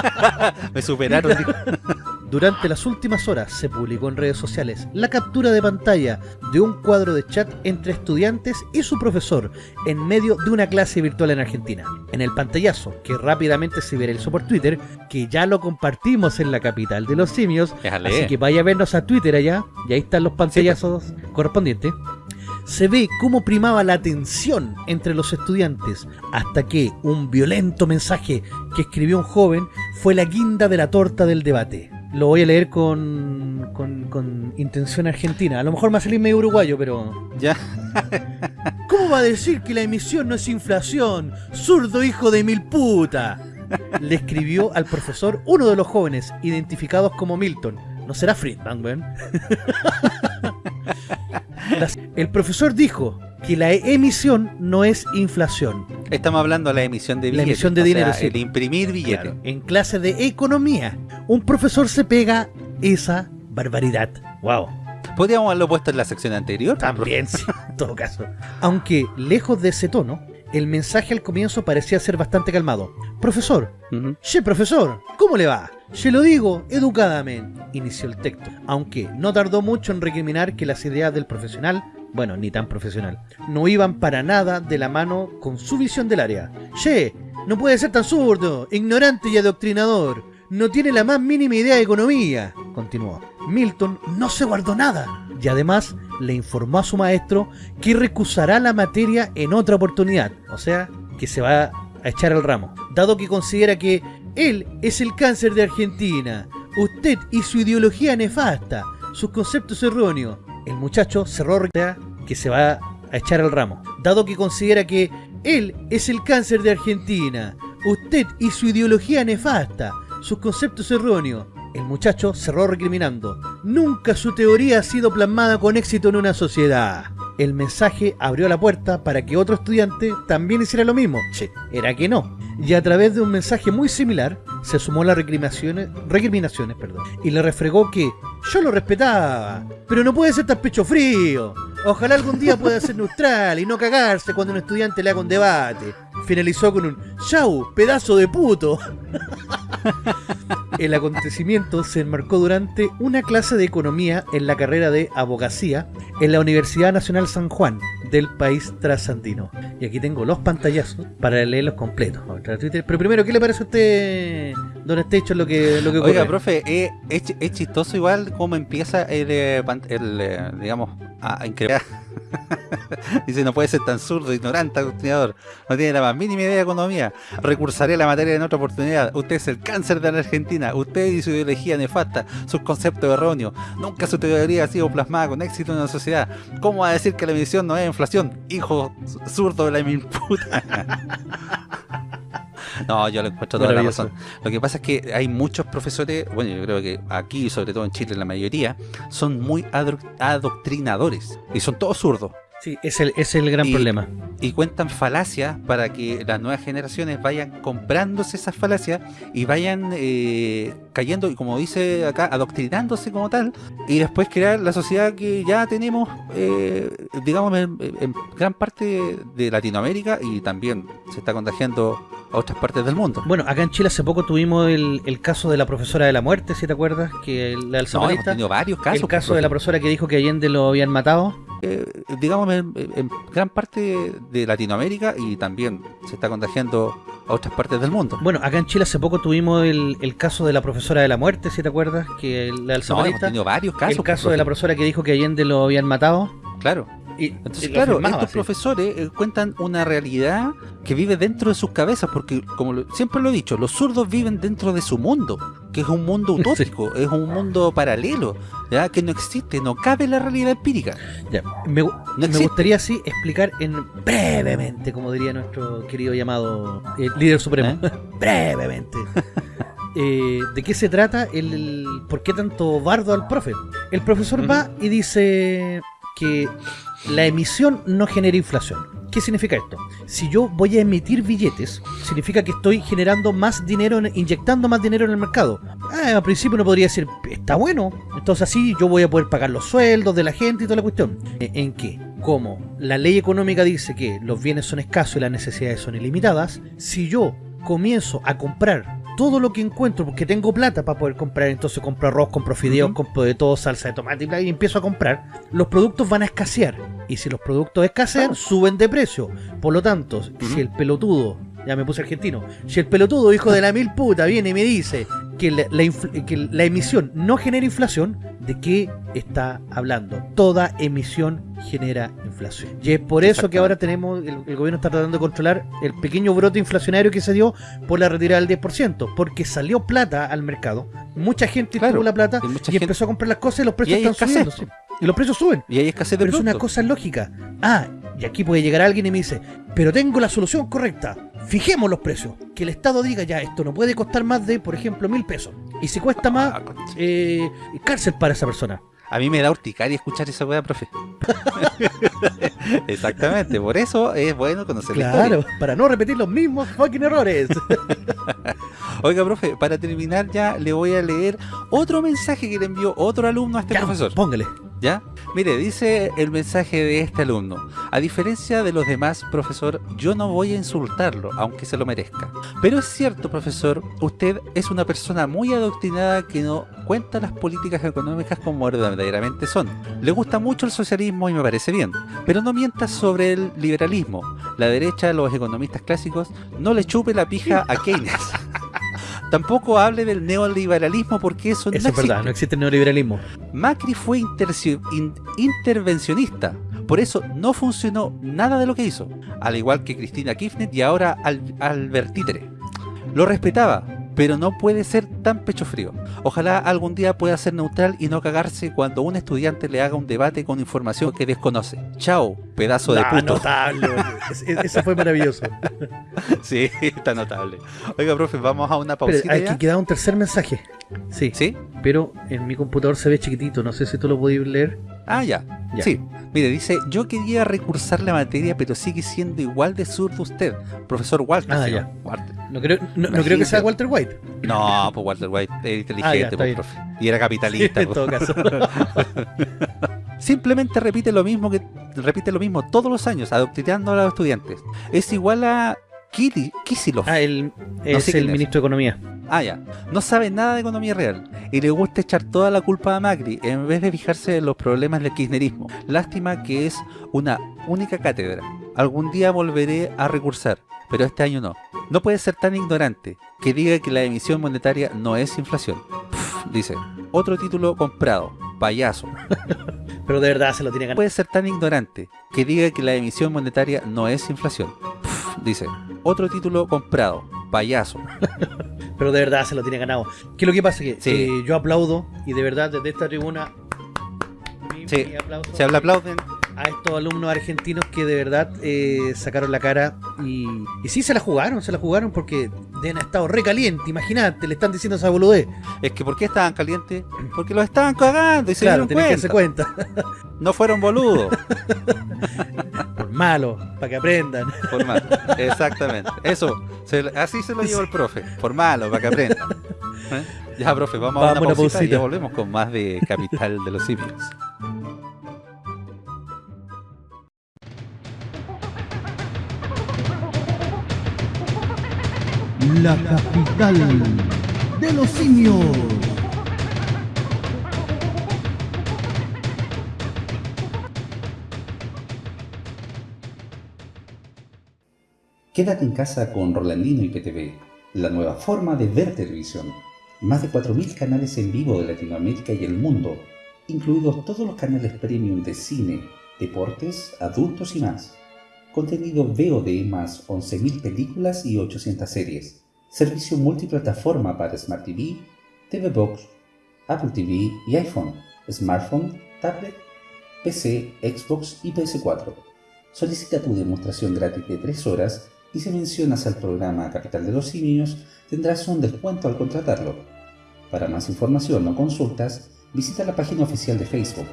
Me superaron. Durante las últimas horas se publicó en redes sociales la captura de pantalla de un cuadro de chat entre estudiantes y su profesor en medio de una clase virtual en Argentina. En el pantallazo, que rápidamente se viralizó por Twitter, que ya lo compartimos en la capital de los simios, Déjale. así que vaya a vernos a Twitter allá, y ahí están los pantallazos correspondientes. Se ve cómo primaba la tensión entre los estudiantes hasta que un violento mensaje que escribió un joven fue la guinda de la torta del debate. Lo voy a leer con, con, con intención argentina. A lo mejor me va a salir medio uruguayo, pero... Ya. ¿Cómo va a decir que la emisión no es inflación? ¡Zurdo hijo de mil puta! Le escribió al profesor uno de los jóvenes, identificados como Milton. ¿No será Friedman, weón? El profesor dijo que la emisión no es inflación. Estamos hablando de la emisión de La billetes. emisión de o dinero, sea, sí. El imprimir billetes. Claro, en clase de economía, un profesor se pega esa barbaridad. Wow. Podríamos haberlo puesto en la sección anterior. También, sí, en todo caso. Aunque lejos de ese tono, el mensaje al comienzo parecía ser bastante calmado. Profesor, Ujú. che, profesor, ¿cómo le va? Se lo digo educadamente, inició el texto, aunque no tardó mucho en recriminar que las ideas del profesional, bueno, ni tan profesional, no iban para nada de la mano con su visión del área. Che, no puede ser tan zurdo, ignorante y adoctrinador, no tiene la más mínima idea de economía, continuó. Milton no se guardó nada y además le informó a su maestro que recusará la materia en otra oportunidad, o sea, que se va a echar al ramo, dado que considera que él es el cáncer de Argentina, usted y su ideología nefasta, sus conceptos erróneos. El muchacho cerró que se va a echar al ramo, dado que considera que él es el cáncer de Argentina, usted y su ideología nefasta, sus conceptos erróneos. El muchacho cerró recriminando. Nunca su teoría ha sido plasmada con éxito en una sociedad. El mensaje abrió la puerta para que otro estudiante también hiciera lo mismo. Che, era que no. Y a través de un mensaje muy similar, se sumó las recriminaciones, recriminaciones perdón, y le refregó que yo lo respetaba, pero no puede ser tan pecho frío. Ojalá algún día pueda ser neutral y no cagarse cuando un estudiante le haga un debate. Finalizó con un chau, pedazo de puto. El acontecimiento se enmarcó durante una clase de economía en la carrera de abogacía en la Universidad Nacional San Juan del país trasandino. Y aquí tengo los pantallazos para leerlos completos. Pero primero, ¿qué le parece a usted, Don Estecho, lo que, lo que ocurre? Oiga, profe, eh, es, chi- es chistoso igual cómo empieza el, eh, pan- el, eh, digamos, a, a incrementar. Dice, no puede ser tan zurdo, ignorante, adoctrinador. No tiene la más mínima idea de economía. Recursaré la materia en otra oportunidad. Usted es el cáncer de la Argentina. Usted y su ideología nefasta, sus conceptos erróneos. Nunca su teoría ha sido plasmada con éxito en la sociedad. ¿Cómo va a decir que la emisión no es inflación? Hijo zurdo de la mil. No, yo lo encuentro toda la razón. Lo que pasa es que hay muchos profesores, bueno, yo creo que aquí, sobre todo en Chile, la mayoría, son muy adoctrinadores. Y son todos zurdos. Sí, es el, es el gran Y- problema. y cuentan falacias para que las nuevas generaciones vayan comprándose esas falacias y vayan eh, cayendo, y como dice acá, adoctrinándose como tal, y después crear la sociedad que ya tenemos, eh, digamos, en, en gran parte de Latinoamérica y también se está contagiando a otras partes del mundo. Bueno, acá en Chile hace poco tuvimos el, el caso de la profesora de la muerte, si te acuerdas, que la del No, hemos tenido varios casos. el caso de la profesora que dijo que Allende lo habían matado. eh, digamos, en, en gran parte de Latinoamérica y también se está contagiando a otras partes del mundo. Bueno, acá en Chile hace poco tuvimos el, el caso de la profesora de la muerte, si te acuerdas, que la del No, hemos tenido varios casos. el caso de la profe. profesora que dijo que Allende lo habían matado. Claro. Y, Entonces, y claro, estos sí. profesores eh, cuentan una realidad que vive dentro de sus cabezas, porque como lo- siempre lo he dicho, los zurdos viven dentro de su mundo, que es un mundo utópico, es un mundo paralelo, ya que no existe, no cabe la realidad empírica. Ya, me, gustaría así explicar en brevemente, como diría nuestro querido llamado eh, líder supremo, brevemente. Eh, ¿De qué se trata? El, el- ¿Por qué tanto bardo al profe? El profesor va y dice que la emisión no genera inflación. ¿Qué significa esto? Si yo voy a emitir billetes, significa que estoy generando más dinero, inyectando más dinero en el mercado. Ah, al principio uno podría decir, está bueno, entonces así yo voy a poder pagar los sueldos de la gente y toda la cuestión. Eh, ¿En qué? Como la ley económica dice que los bienes son escasos y las necesidades son ilimitadas, si yo comienzo a comprar todo lo que encuentro porque tengo plata para poder comprar, entonces compro arroz, compro fideos, compro de todo, salsa de tomate y bla, y empiezo a comprar, los productos van a escasear. Y si los productos escasean, suben de precio. Por lo tanto, si el pelotudo, ya me puse argentino, si el pelotudo hijo de la mil puta viene y me dice que la, la que la emisión no genera inflación, ¿de qué está hablando? Toda emisión genera inflación. Y es por eso que ahora tenemos, el, el gobierno está tratando de controlar el pequeño brote inflacionario que se dio por la retirada del 10%, porque salió plata al mercado, mucha gente Claro, tuvo la plata y y, mucha gente- empezó a comprar las cosas y los precios están subiendo. Y los precios suben. Y hay escasez de Pero es una cosa lógica. Ah, y aquí puede llegar alguien y me dice, pero tengo la solución correcta. Fijemos los precios. Que el Estado diga ya, esto no puede costar más de, por ejemplo, mil pesos. Y si cuesta más, Ah, eh, cárcel para esa persona. A mí me da urticaria escuchar esa weá, profe. Exactamente, por eso es bueno conocer la Claro, historia. para no repetir los mismos fucking errores. Oiga, profe, para terminar ya le voy a leer otro mensaje que le envió otro alumno a este Ya, profesor. Póngale. ¿Ya? Mire, dice el mensaje de este alumno. A diferencia de los demás, profesor, yo no voy a insultarlo, aunque se lo merezca. Pero es cierto, profesor, usted es una persona muy adoctrinada que no cuenta las políticas económicas como verdaderamente son. Le gusta mucho el socialismo y me parece bien. Pero no mientas sobre el liberalismo. La derecha, los economistas clásicos, no le chupe la pija a Keynes. Tampoco hable del neoliberalismo porque eso, Eso no es verdad, no existe el neoliberalismo. Macri fue in- intervencionista, por eso no funcionó nada de lo que hizo, al igual que Cristina Kirchner y ahora Al- Albert Títere. Lo respetaba, pero no puede ser tan pecho frío. Ojalá algún día pueda ser neutral y no cagarse cuando un estudiante le haga un debate con información que desconoce. Chao, pedazo de puto. notable. Es- es- Eso fue maravilloso. Sí, está notable. Oiga, profe, vamos a una Pero pausita aquí ya? queda un tercer mensaje. Sí, ¿Sí? pero en mi computador se ve chiquitito. No sé si tú lo podías leer. Ah, ya. Ya. Sí. Mire, dice, yo quería recursar la materia, pero sigue siendo igual de zurdo usted. Profesor Walter. Ah, ya. Walter. No creo, no, no creo que sea Walter White. No, pues Walter White era Ah, ya, inteligente, pues, bien. profe. Y era capitalista. en pues. todo caso. Simplemente repite lo mismo que repite lo mismo todos los años, adoctrinando a los estudiantes. Es igual a Kisilov. Ah, él es sé quién el es. ministro de Economía. Ah, ya. No sabe nada de economía real y le gusta echar toda la culpa a Macri en vez de fijarse en los problemas del kirchnerismo. Lástima que es una única cátedra. Algún día volveré a recursar, pero este año no. No puede ser tan ignorante que diga que la emisión monetaria no es inflación. Pff, dice, otro título comprado, payaso. Pero de verdad se lo tiene No ganado. puede ser tan ignorante que diga que la emisión monetaria no es inflación. Pff, dice, otro título comprado, payaso. Pero de verdad se lo tiene ganado. Que lo que pasa es que Sí. eh, yo aplaudo y de verdad desde esta tribuna. mi- Sí, mi aplauso. Se habla aplauden a estos alumnos argentinos que de verdad eh, sacaron la cara y, y sí se la jugaron, se la jugaron porque deben haber estado recaliente, imagínate, le están diciendo esa boludez. Es que ¿por qué estaban calientes? Porque los estaban cagando y se Claro, dieron tenés que cuenta. cuenta. No fueron boludos. Por malo, para que aprendan. Por malo. Exactamente. Eso, se- así se lo llevó el profe. Por malo, para que aprendan. ¿Eh? Ya, profe, vamos, a Vamos a una una pausita y pausita. ya volvemos con más de Capital de los Simios. La capital de los simios. Quédate en casa con Rolandino y PTV, la nueva forma de ver televisión. Más de 4.000 canales en vivo de Latinoamérica y el mundo, incluidos todos los canales premium de cine, deportes, adultos y más. Contenido VOD más 11.000 películas y 800 series. Servicio multiplataforma para Smart TV, TV Box, Apple TV y iPhone, smartphone, tablet, PC, Xbox y PS4. Solicita tu demostración gratis de 3 horas y si mencionas al programa Capital de los Simios tendrás un descuento al contratarlo. Para más información o consultas, visita la página oficial de Facebook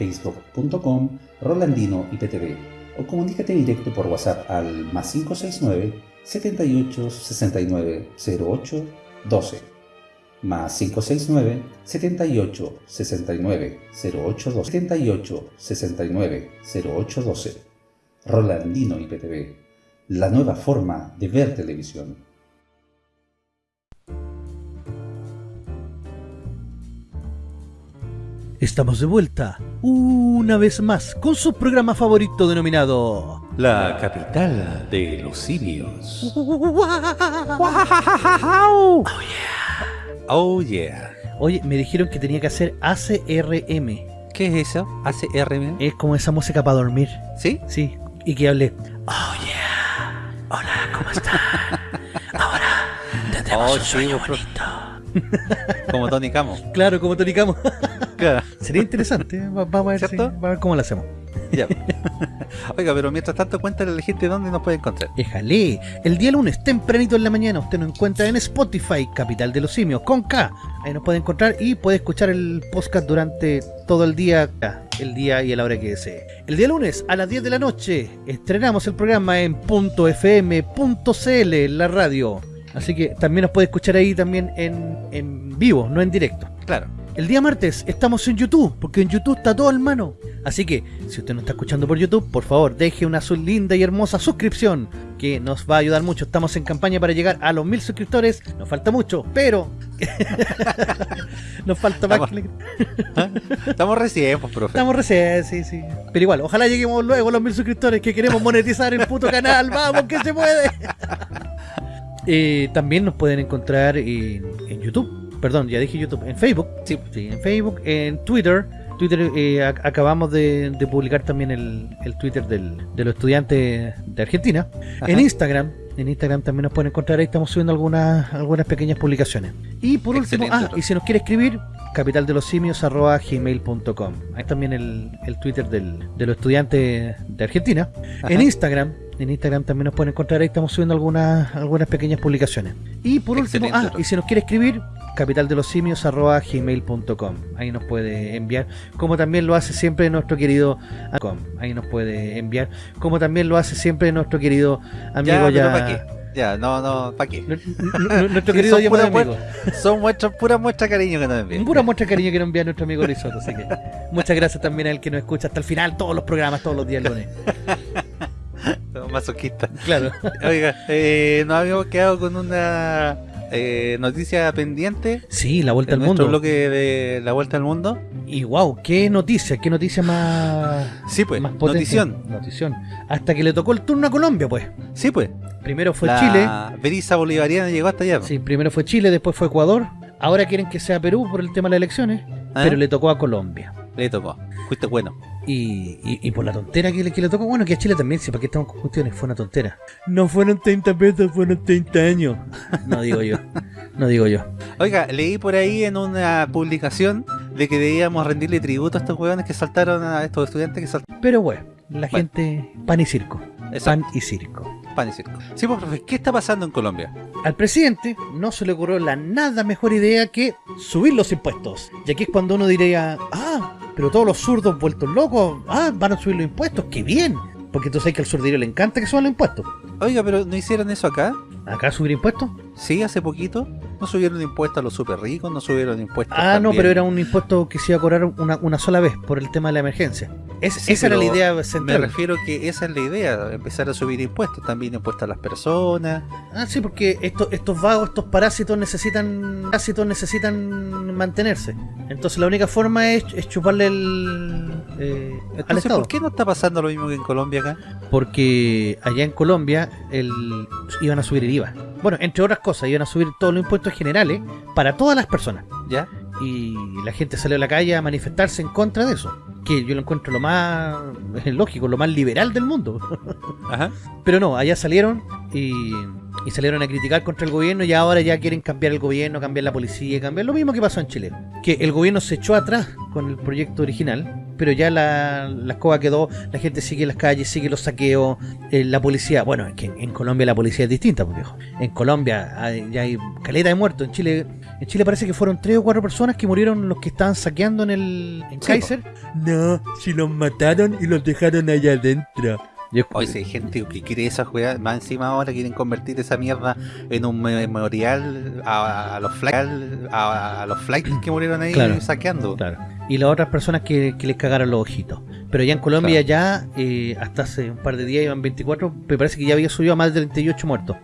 www.facebook.com Rolandino IPTV o comunícate directo por WhatsApp al más 569 78 69 08 12 más 569 78 69 08 12 78 69 08 12 Rolandino IPTV la nueva forma de ver televisión Estamos de vuelta, una vez más, con su programa favorito denominado... La capital de los simios. Oh yeah. Oye, me dijeron que tenía que hacer ACRM. ¿Qué es eso? ¿ACRM? Es como esa música para dormir. ¿Sí? Sí, y que hable. Oh yeah. Hola, ¿cómo están? Ahora tendremos Oh, un sueño bonito. Como Tony Camo. Claro, como Tony Camo. Claro. Sería interesante. Va- Vamos a ver, si- vamos a ver cómo lo hacemos. Ya. Oiga, pero mientras tanto cuéntale a la gente dónde nos puede encontrar. Déjale. El día lunes, tempranito en la mañana, usted nos encuentra en Spotify, Capital de los Simios, con K. Ahí nos puede encontrar y puede escuchar el podcast durante todo el día, el día y a la hora que desee. El día lunes, a las 10 de la noche, estrenamos el programa en .fm.cl, la radio. Así que también nos puede escuchar ahí también en, en vivo, no en directo. Claro. El día martes estamos en YouTube, porque en YouTube está todo en mano. Así que, si usted no está escuchando por YouTube, por favor, deje una su linda y hermosa suscripción, que nos va a ayudar mucho. Estamos en campaña para llegar a los mil suscriptores. Nos falta mucho, pero... nos falta más que... le- Estamos recién, pues, profe. Estamos recién, sí, sí. Pero igual, ojalá lleguemos luego a los mil suscriptores, que queremos monetizar el puto canal. ¡Vamos, que se puede! Eh, también nos pueden encontrar en, en YouTube. Perdón, ya dije YouTube. En Facebook. Sí. Sí, en Facebook, en Twitter. Twitter, eh, ac- acabamos de, de publicar también el, el Twitter del, de los estudiantes de Argentina. Ajá. En Instagram, en Instagram también nos pueden encontrar, ahí estamos subiendo algunas, algunas pequeñas publicaciones. Y por último, Excelente, ah, y si nos quiere escribir, capitaldelosimios.gmail.com. Ahí también el, el Twitter del, de los estudiantes de Argentina. En. Instagram, en Instagram también nos pueden encontrar, ahí estamos subiendo algunas, algunas pequeñas publicaciones. Y por último, Excelente, ah, y si nos quiere escribir, capitaldelosimios.gmail.com. Ahí nos puede enviar, como también lo hace siempre nuestro querido. Ahí nos puede enviar, como también lo hace siempre nuestro querido amigo Ya, no, no, ¿para qué? Nu- nu- nu- Nuestro Sí, querido son pura amigo. Son muestras, pura muestra cariño que nos envían. Pura muestra cariño que nos envía nuestro amigo Risotto. Así que muchas gracias también al que nos escucha hasta el final, todos los programas, todos los días lunes. Son masoquistas. Claro. Oiga, eh, nos habíamos quedado con una eh, noticia pendiente Sí, la vuelta al mundo. bloque de la vuelta al mundo. Y wow, qué noticia, qué noticia más. Sí, pues, más potente. notición. Notición. Hasta que le tocó el turno a Colombia, pues. Sí, pues. Primero fue la Chile. Brisa bolivariana llegó hasta allá. Sí, primero fue Chile, después fue Ecuador. Ahora quieren que sea Perú por el tema de las elecciones. ¿Ah? Pero le tocó a Colombia. Le tocó. Fuiste bueno. Y, y, y por la tontera que le, que le tocó, bueno, que a Chile también, si para qué estamos con cuestiones, fue una tontera. No fueron 30 pesos, fueron 30 años. No digo yo, no digo yo. Oiga, leí por ahí en una publicación de que debíamos rendirle tributo a estos huevones que saltaron a estos estudiantes que saltaron. Pero bueno, la Bueno. gente, pan y circo. Exacto. Pan y circo. Sí, pues, profe, ¿qué está pasando en Colombia? Al presidente no se le ocurrió la nada mejor idea que subir los impuestos. Y aquí es cuando uno diría, ah, pero todos los zurdos vueltos locos, ah, van a subir los impuestos, qué bien. Porque entonces hay que al zurdillo le encanta que suban los impuestos. Oiga, pero ¿no hicieron eso acá? ¿Acá subir impuestos? Sí, hace poquito. No subieron impuestos a los super ricos, no subieron impuestos. Ah, no, pero era un impuesto que se iba a cobrar una, una sola vez por el tema de la emergencia. Es- Sí, esa era la idea Me central. refiero que esa es la idea, empezar a subir impuestos, también impuestos a las personas. Ah, sí, porque estos, estos vagos, estos parásitos necesitan parásitos necesitan mantenerse. Entonces la única forma es, es chuparle el, eh, al Entonces, Estado. ¿por qué no está pasando lo mismo que en Colombia acá? Porque allá en Colombia el, iban a subir el IVA. Bueno, entre otras cosas, iban a subir todos los impuestos generales para todas las personas. ¿Ya? Y la gente salió a la calle a manifestarse en contra de eso. Que yo lo encuentro lo más lógico, lo más liberal del mundo. Ajá. Pero no, allá salieron y, y salieron a criticar contra el gobierno y ahora ya quieren cambiar el gobierno, cambiar la policía, cambiar lo mismo que pasó en Chile. Que el gobierno se echó atrás con el proyecto original, pero ya la, la escoba quedó, la gente sigue en las calles, sigue los saqueos, eh, la policía, bueno, es que en, Colombia la policía es distinta, viejo. En Colombia hay- ya hay caleta de muertos, en Chile... En Chile parece que fueron tres o cuatro personas que murieron los que estaban saqueando en el en Sí, Kaiser. No, si los mataron y los dejaron allá adentro. Yo- Hoy si hay gente que quiere esa juega, más encima ahora quieren convertir esa mierda en un memorial a, a los flights a, a los flights que murieron ahí Claro. saqueando. Claro. Y las otras personas que, que les cagaron los ojitos. Pero ya en Colombia ya, eh, hasta hace un par de días, iban 24, me parece que ya había subido a más de 38 muertos.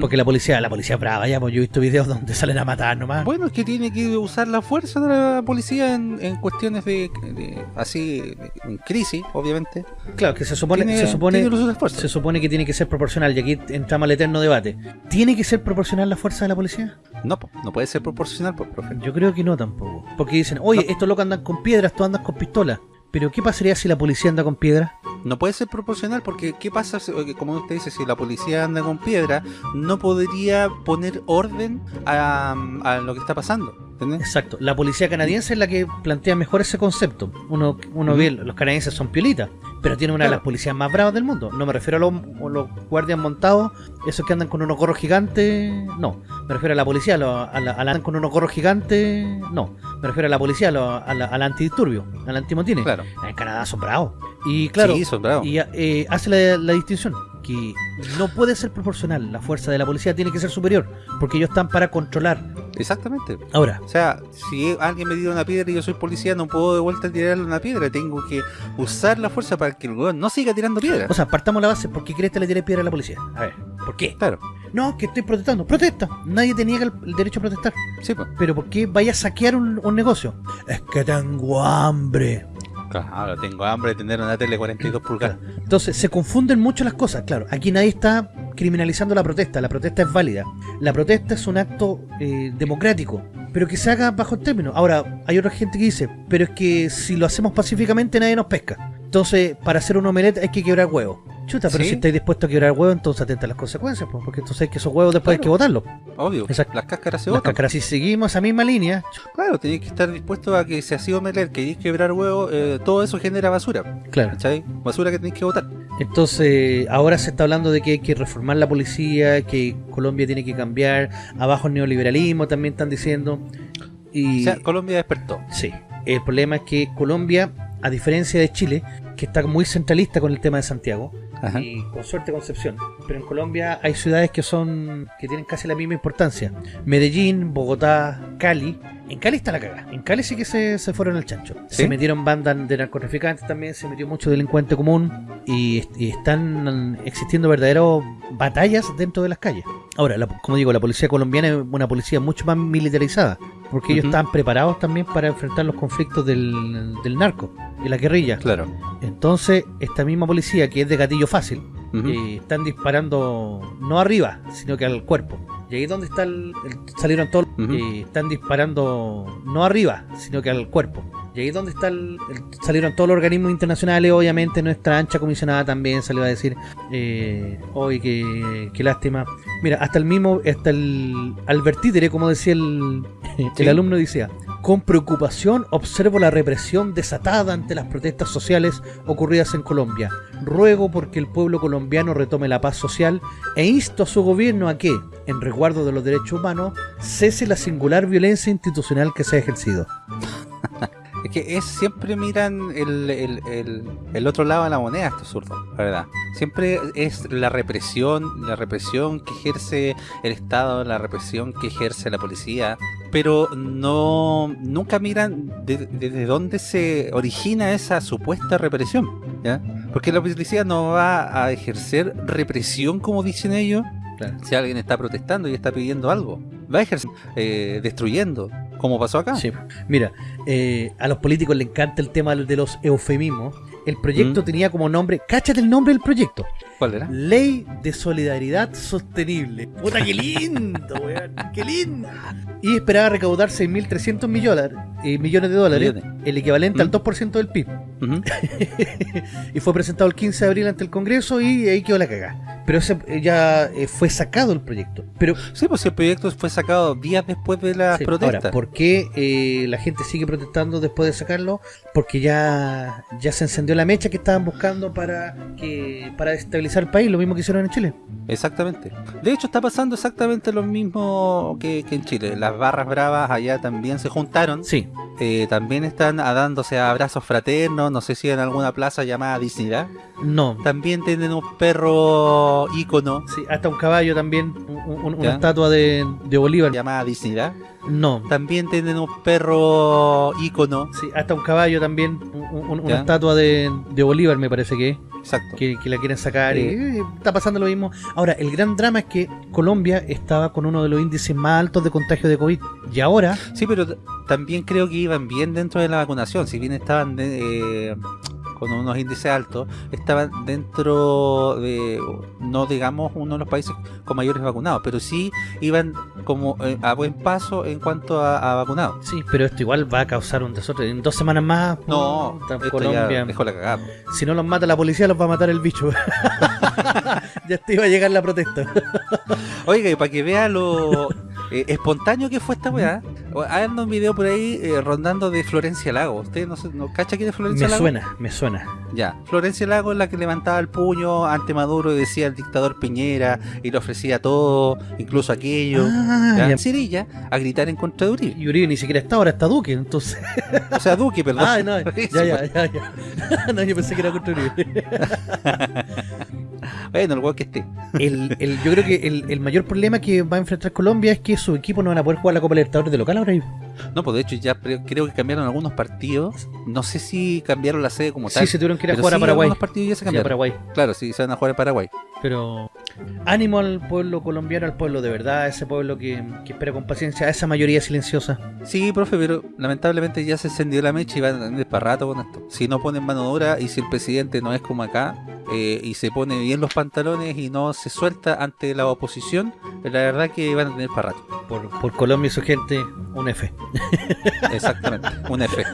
Porque la policía, la policía es brava, ya, pues yo he visto videos donde salen a matar nomás. Bueno, es que tiene que usar la fuerza de la policía en, en cuestiones de, de- así en crisis, obviamente. claro, que se supone, Tiene- se supone, se que tiene que ser proporcional, y aquí entramos al eterno debate. ¿Tiene que ser proporcional la fuerza de la policía? No, po, no puede ser proporcional, pues, profe. Yo creo que no tampoco. Porque dicen, oye, estos locos andan con piedras, tú andas con pistola. Pero ¿qué pasaría si la policía anda con piedras? No puede ser proporcional porque ¿qué pasa? si- Como usted dice, si la policía anda con piedra, no podría poner orden a, a lo que está pasando. ¿Entendés? Exacto. La policía canadiense es la que plantea mejor ese concepto. Uno, uno Ujú. ve, los canadienses son piolitas, pero tiene una de las policías más bravas del mundo. No me refiero a los, a los guardias montados, esos que andan con unos gorros gigantes, no. Me refiero a la policía, a, la, a la- andan con unos gorros gigantes, no. Me refiero a la policía, a, la- a la, al antidisturbio, al antimotines. Claro. En Canadá son bravos. Y claro, Sí, son bravos. y eh, hace la, la distinción que no puede ser proporcional. La fuerza de la policía tiene que ser superior, porque ellos están para controlar. Exactamente. Ahora, O sea, si alguien me tira una piedra y yo soy policía, no puedo de vuelta tirarle una piedra. Tengo que usar la fuerza para que el weón no siga tirando piedras. O sea, partamos la base. ¿Por qué crees que le tiré piedra a la policía? A ver, ¿por qué? claro. No, que estoy protestando. Protesta. Nadie te niega el, el derecho a protestar. Sí, pues. Pero ¿por qué vaya a saquear un, un negocio? Es que tengo hambre. Claro, tengo hambre de tener una tele 42 pulgadas. Entonces, se confunden mucho las cosas. Claro, aquí nadie está criminalizando la protesta. La protesta es válida. La protesta es un acto eh, democrático, pero que se haga bajo el término. Ahora, hay otra gente que dice, pero es que si lo hacemos pacíficamente nadie nos pesca. Entonces, para hacer un omelette hay que quebrar huevos. Chuta, pero Sí. si estáis dispuestos a quebrar huevos, entonces atenta a las consecuencias, pues, porque entonces hay que esos huevos después hay que botarlos. Obvio. Exacto. Las cáscaras se Las botan. cáscaras, si seguimos esa misma línea, Claro, tenéis que estar dispuesto a que si así omelet, queréis quebrar huevo, eh, todo eso genera basura. claro. ¿Cachai? Basura que tenéis que botar. Entonces, ahora se está hablando de que hay que reformar la policía, que Colombia tiene que cambiar, abajo el neoliberalismo también están diciendo. Y O sea, Colombia despertó. sí, el problema es que Colombia, a diferencia de Chile, que está muy centralista con el tema de Santiago, Y con suerte Concepción, pero en Colombia hay ciudades que son que tienen casi la misma importancia. Medellín, Bogotá, Cali. En Cali está la cagada. En Cali sí que se, se fueron al chancho. ¿Sí? Se metieron bandas de narcotraficantes también, se metió mucho delincuente común y, y están existiendo verdaderas batallas dentro de las calles. Ahora, la- como digo, la policía colombiana es una policía mucho más militarizada, porque ellos están preparados también para enfrentar los conflictos del, del narco y la guerrilla. Claro. Entonces, esta misma policía, que es de gatillo fácil, eh, están disparando no arriba, sino que al cuerpo. Y ahí es donde está el, el- salieron todos, eh, están disparando no arriba, sino que al cuerpo. Y ahí es donde está el, el- salieron todos los organismos internacionales, obviamente nuestra ancha comisionada también salió a decir, eh, hoy qué, qué lástima. Mira, hasta el mismo, hasta el Albert Títere, como decía el, el alumno decía, con preocupación observo la represión desatada ante las protestas sociales ocurridas en Colombia. Ruego porque el pueblo colombiano retome la paz social e insto a su gobierno a que, en resguardo de los derechos humanos, cese la singular violencia institucional que se ha ejercido. Es que es siempre miran el, el, el, el otro lado de la moneda estos zurdos, la verdad. Siempre es la represión, la represión que ejerce el Estado, la represión que ejerce la policía, pero no nunca miran desde de, dónde se origina esa supuesta represión, ¿ya? Porque la policía no va a ejercer represión como dicen ellos, si alguien está protestando y está pidiendo algo. Va a ejercer eh, destruyendo, como pasó acá. Sí. Mira, eh, a los políticos les encanta el tema de los eufemismos. El proyecto Mm. tenía como nombre, cáchate el nombre del proyecto, ¿Cuál era? Ley de Solidaridad Sostenible. Puta, qué lindo, weón, qué lindo. Y esperaba recaudar 6.300 millones, eh, millones de dólares, Millones. el equivalente Mm. al 2% del PIB. Y fue presentado el 15 de abril ante el Congreso y ahí quedó la cagada. Pero ese eh, ya eh, fue sacado el proyecto. Pero Sí, pues el proyecto fue sacado días después de las Sí, protestas. Ahora, ¿por qué eh, la gente sigue protestando después de sacarlo? Porque ya, ya se encendió la mecha que estaban buscando para que para estabilizar el país, lo mismo que hicieron en Chile. Exactamente. De hecho, está pasando exactamente lo mismo que, que en Chile. Las barras bravas allá también se juntaron. Sí, Eh, también están dándose abrazos fraternos. No sé si en alguna plaza llamada Dignidad. no. También tienen un perro ícono Sí, hasta un caballo también, un- un- una estatua de, de Bolívar. llamada Dignidad. No. También tienen un perro ícono. Sí, hasta un caballo también, un- un- una estatua de, de Bolívar me parece que. Exacto. que, que la quieren sacar y Eh. está pasando lo mismo. Ahora, el gran drama es que Colombia estaba con uno de los índices más altos de contagio de COVID y ahora Sí, pero también creo que iban bien dentro de la vacunación. Si bien estaban de- eh, con unos índices altos, estaban dentro de, no digamos, uno de los países con mayores vacunados, pero sí iban como eh, a buen paso en cuanto a, a vacunados. Sí, pero esto igual va a causar un desastre. En dos semanas más, No, Colombia. dejó la cagada. Si no los mata la policía, los va a matar el bicho. ya te iba a llegar la protesta. Oiga, y para que vea lo eh, espontáneo que fue esta weá, hay un video por ahí eh, rondando de Florencia Lago. ¿Usted no, no cacha quién es Florencia me Lago? suena, me suena. Ya, Florencia Lago es la que levantaba el puño ante Maduro y decía el dictador Piñera y le ofrecía todo, incluso aquello. Ah, ¿ya? Cirilla a gritar en contra de Uribe. Y Uribe ni siquiera está, ahora está Duque, entonces. O sea, Duque, perdón. Ah, no, ya, ya, ya, ya. no, yo pensé que era contra Uribe. Bueno, el weón que esté. El, el- yo creo que el, mayor problema que va a enfrentar Colombia es que su equipo no van a poder jugar la Copa Libertadores de local ahora. No, pues de hecho ya creo que cambiaron algunos partidos. No sé si cambiaron la sede como tal. Sí, se tuvieron que ir a jugar a Paraguay. algunos partidos ya se Sí, a cambiaron. Paraguay. Claro, sí, se van a jugar en Paraguay. Pero ánimo al pueblo colombiano, al pueblo de verdad, a ese pueblo que, que espera con paciencia, a esa mayoría silenciosa. Sí, profe, pero lamentablemente ya se encendió la mecha y van a tener para rato con esto. Si no ponen mano dura y si el presidente no es como acá eh, y se pone bien los pantalones y no se suelta ante la oposición, la verdad que van a tener para rato. Por, por Colombia y su gente, un F. Exactamente, un F.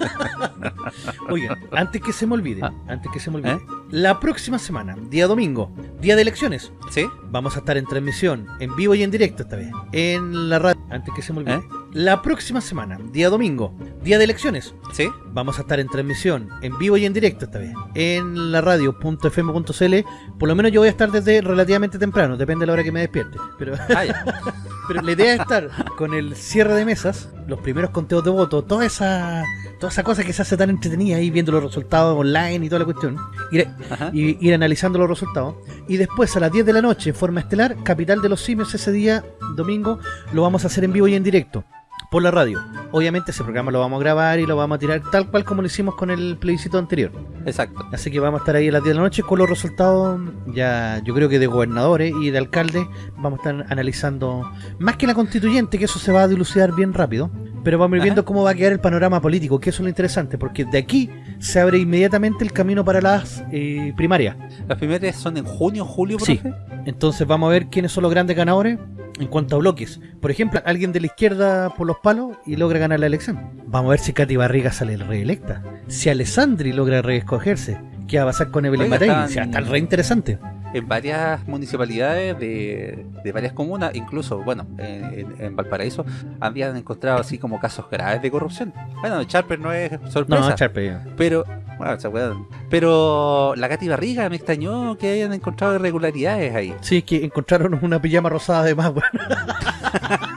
Oigan, antes que se me olvide, Ah. antes que se me olvide, ¿Eh? la próxima semana, día domingo, día de elecciones, ¿Sí? vamos a estar en transmisión, en vivo y en directo esta vez, en la radio, antes que se me olvide. ¿Eh? La próxima semana, día domingo, día de elecciones, ¿Sí? Vamos a estar en transmisión, en vivo y en directo esta vez, en la radio.fm.cl. Por lo menos yo voy a estar desde relativamente temprano, depende de la hora que me despierte. Pero, Ah, pero la idea es estar con el cierre de mesas, los primeros conteos de votos, toda esa, toda esa cosa que se hace tan entretenida ahí viendo los resultados online y toda la cuestión. Ir, ir analizando los resultados. Y después a las 10 de la noche, en forma estelar, Capital de los Simios, ese día, domingo, lo vamos a hacer en vivo y en directo. Por la radio. Obviamente ese programa lo vamos a grabar y lo vamos a tirar tal cual como lo hicimos con el plebiscito anterior. Exacto. Así que vamos a estar ahí a las 10 de la noche con los resultados ya yo creo que de gobernadores y de alcaldes. Vamos a estar analizando más que la constituyente, que eso se va a dilucidar bien rápido. Pero vamos a ir Ajá. viendo cómo va a quedar el panorama político, que eso es lo interesante, porque de aquí se abre inmediatamente el camino para las eh, primarias. Las primeras son en junio, julio, Sí. Entonces vamos a ver quiénes son los grandes ganadores en cuanto a bloques. Por ejemplo, alguien de la izquierda por los palos y logra ganar la elección. Vamos a ver si Katy Barriga sale reelecta. Si Alessandri logra reescogerse. ¿Qué va a pasar con Evelyn Matei? estaban- O sea, está re interesante. en varias municipalidades de, de varias comunas, incluso, bueno, en, en Valparaíso, habían encontrado así como casos graves de corrupción. Bueno, Charper no es sorpresa. No, Charpe. Pero, bueno, esa weá- pero la Katy Barriga me extrañó que hayan encontrado irregularidades ahí. Sí, que encontraron una pijama rosada además, bueno.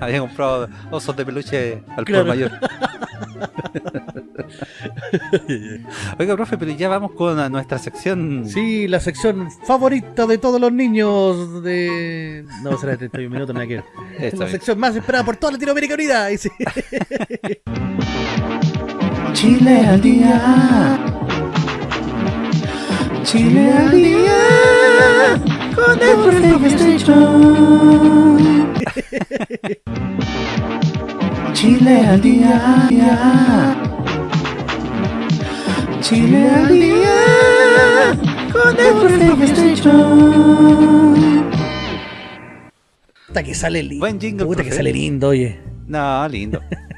Había comprado osos de peluche al Claro. por mayor. Oiga, profe, pero ya vamos con nuestra sección. Sí, la sección favorita de todos los niños de... No, será de 31 minutos, nada que ver. La bien. sección más esperada por toda Latinoamérica Unida. Chile al día. Chile al día. Con el profe PlayStation. Chile al día. Chile al día. Con el profe PlayStation. Puta que sale lindo. Buen jingle, Puta que sale lindo, oye. No, lindo.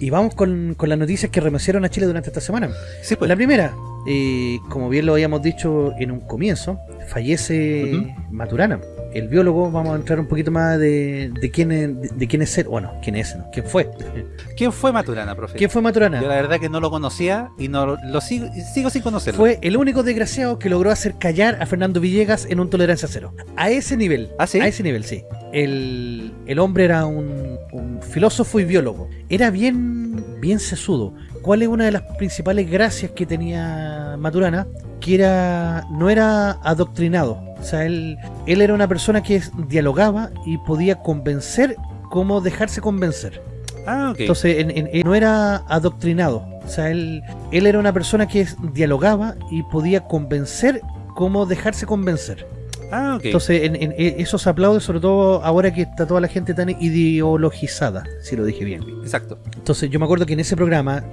Y vamos con, con las noticias que remecieron a Chile durante esta semana. Sí, pues. La primera, eh, como bien lo habíamos dicho en un comienzo, fallece. Maturana. El biólogo, vamos a entrar un poquito más de, de quién es, de, de quién es él. Bueno, quién es, ¿no? ¿Quién fue? ¿Quién fue Maturana, profe? ¿Quién fue Maturana? Yo la verdad que no lo conocía y no lo sigo, sigo sin conocerlo. Fue el único desgraciado que logró hacer callar a Fernando Villegas en un tolerancia cero. A ese nivel. ¿Ah, sí? A ese nivel, sí. El, el hombre era un, un filósofo y biólogo. Era bien, bien sesudo. ¿Cuál es una de las principales gracias que tenía Maturana? Que era, no era adoctrinado. O sea, él, él era una persona que dialogaba y podía convencer como dejarse convencer. Ah, ok. Entonces, en- en- él no era adoctrinado. O sea, él, él era una persona que dialogaba y podía convencer como dejarse convencer. Ah, ok. Entonces, en, en- e- eso se aplaude, sobre todo ahora que está toda la gente tan ideologizada, si lo dije bien. Exacto. Entonces, yo me acuerdo que en ese programa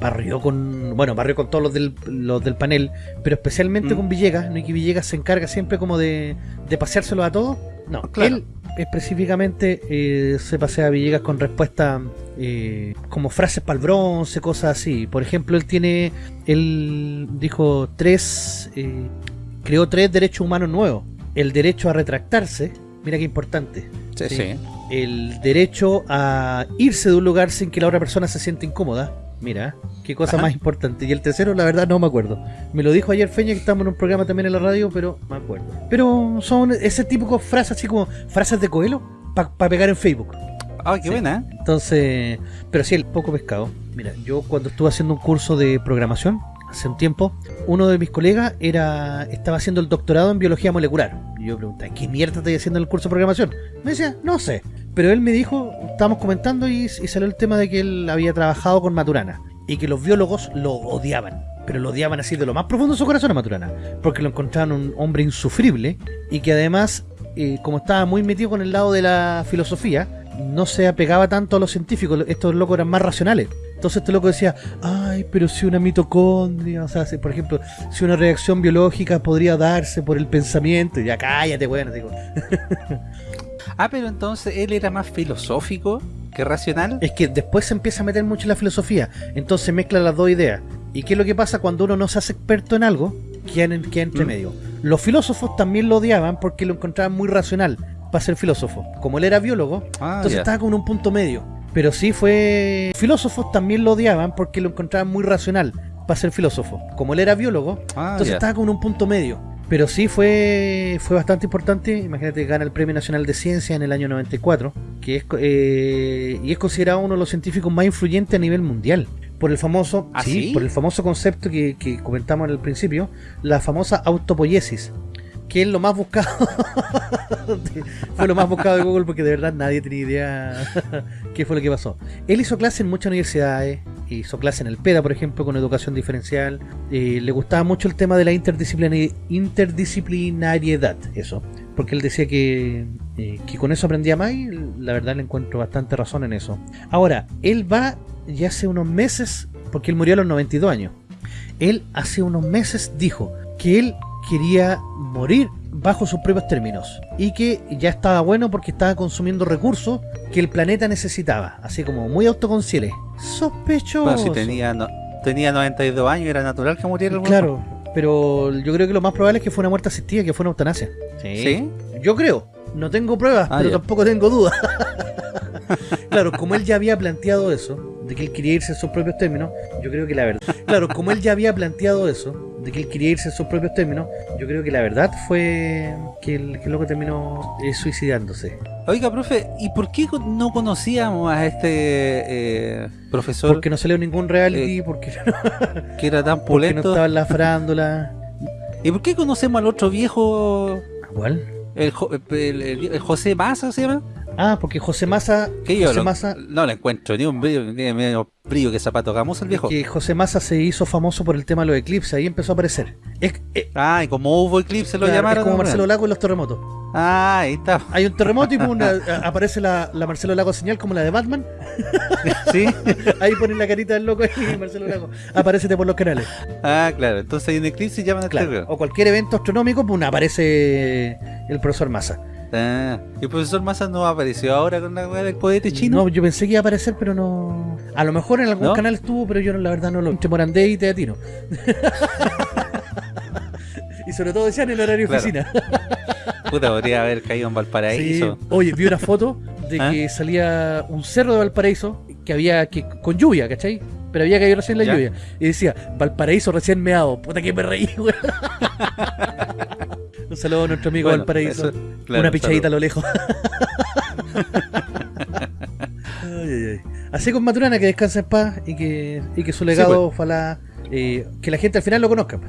barrió con, bueno, barrió con todos los del, los del panel, pero especialmente Mm. con Villegas, ¿no? Y que Villegas se encarga siempre como de, de paseárselo a todos. No, Claro. él específicamente eh, se pasea a Villegas con respuestas eh, como frases para el bronce, cosas así. Por ejemplo, él tiene, él dijo tres, eh, creó tres derechos humanos nuevos. El derecho a retractarse, mira qué importante. Sí, Sí. sí. El derecho a irse de un lugar sin que la otra persona se sienta incómoda. Mira, qué cosa Ajá. más importante. Y el tercero, la verdad, no me acuerdo. Me lo dijo ayer Feña, que estamos en un programa también en la radio, pero me acuerdo. Pero son ese tipo de frases, así como frases de Coelho, para pegar en Facebook. Ah, qué Sí. buena, ¿eh? Entonces, pero sí, el poco pescado. Mira, yo cuando estuve haciendo un curso de programación, hace un tiempo, uno de mis colegas era estaba haciendo el doctorado en biología molecular. Y yo pregunté, ¿qué mierda estoy haciendo en el curso de programación? Me decía, no sé. Pero él me dijo, estábamos comentando y, y salió el tema de que él había trabajado con Maturana y que los biólogos lo odiaban. Pero lo odiaban así de lo más profundo de su corazón a Maturana. Porque lo encontraban un hombre insufrible y que además, eh, como estaba muy metido con el lado de la filosofía, no se apegaba tanto a los científicos. Estos locos eran más racionales. Entonces este loco decía, ay, pero si una mitocondria, o sea, si, por ejemplo, si una reacción biológica podría darse por el pensamiento, y ya cállate, bueno, digo. Ah, pero entonces él era más filosófico que racional. Es que después se empieza a meter mucho en la filosofía, entonces mezcla las dos ideas. ¿Y qué es lo que pasa cuando uno no se hace experto en algo? Queda, en- queda entre Mm. medio. Los filósofos también lo odiaban porque lo encontraban muy racional para ser filósofo. Como él era biólogo, Ah, entonces estaba como en un punto medio. Pero sí fue... Filósofos también lo odiaban porque lo encontraban muy racional para ser filósofo. Como él era biólogo, Ah, entonces ya. estaba como en un punto medio. Pero sí fue, fue bastante importante. Imagínate, gana el Premio Nacional de Ciencia en el año 94, que es, eh, y es considerado uno de los científicos más influyentes a nivel mundial. Por el famoso, ¿Ah, sí, sí? por el famoso concepto que, que comentamos al principio, la famosa autopoiesis, que es lo más buscado. fue lo más buscado de Google porque de verdad nadie tenía idea qué fue lo que pasó. Él hizo clase en muchas universidades, hizo clase en el PEDA, por ejemplo, con educación diferencial. eh, le gustaba mucho el tema de la interdisciplinari- interdisciplinariedad, eso. Porque él decía que, eh, que con eso aprendía más y la verdad le encuentro bastante razón en eso. Ahora, él va ya hace unos meses, porque él murió a los 92 años. Él hace unos meses dijo que él quería morir bajo sus propios términos y que ya estaba bueno porque estaba consumiendo recursos que el planeta necesitaba, así como muy autoconsciente. Sospechoso. Bueno, si tenía, no- tenía 92 años, era natural que muriera. Claro, pero yo creo que lo más probable es que fue una muerte asistida, que fue una eutanasia. ¿Sí? Yo creo. No tengo pruebas, Ah, pero ya. tampoco tengo dudas. claro, como él ya había planteado eso, de que él quería irse en sus propios términos, yo creo que la verdad. Claro, como él ya había planteado eso, de que él quería irse en sus propios términos, yo creo que la verdad fue que el, que el loco terminó eh, suicidándose. Oiga, profe, ¿y por qué no conocíamos a este eh, profesor Porque no salió ningún reality, porque, que era tan porque no pulento? estaba en la farándula. ¿Y por qué conocemos al otro viejo, ¿Cuál? el, el- el- el José Massa se llama? Ah, porque José Massa, Que yo José lo- Massa no le encuentro ni un brillo, ni medio brillo que zapato gamoso el viejo. que José Massa se hizo famoso por el tema de los eclipses, ahí empezó a aparecer. Es, es- Ah, y como hubo eclipse lo claro, llamaron. es como. Marcelo Lago en los terremotos. Ah, ahí está. Hay un terremoto y una- aparece la, la Marcelo Lago señal como la de Batman. Sí. Ahí ponen la carita del loco y Marcelo Lago. Aparecete por los canales. ah, claro. Entonces hay un eclipse y llaman a este Claro. O cualquier evento astronómico, pum, aparece el profesor Massa. Ah, y el profesor Massa no apareció ahora con la weá del poeta chino. No, yo pensé que iba a aparecer, pero no. A lo mejor en algún ¿No? canal estuvo, pero yo no, la verdad no lo. Entre Morandé y Teatino. y sobre todo decían el horario Claro. oficina. Puta, podría haber caído en Valparaíso. Sí. Oye, vi una foto de ¿Ah? que salía un cerro de Valparaíso que había que con lluvia, ¿cachai? Pero había caído recién la Ya. lluvia. Y decía, Valparaíso recién meado. Puta que me reí, güey. un saludo a nuestro amigo Bueno, Valparaíso. eso- claro, una un pichadita a lo lejos. Ay, ay, ay. Así con Maturana, que descansa en paz y que, y que su legado, pues. ojalá, eh, que la gente al final lo conozca.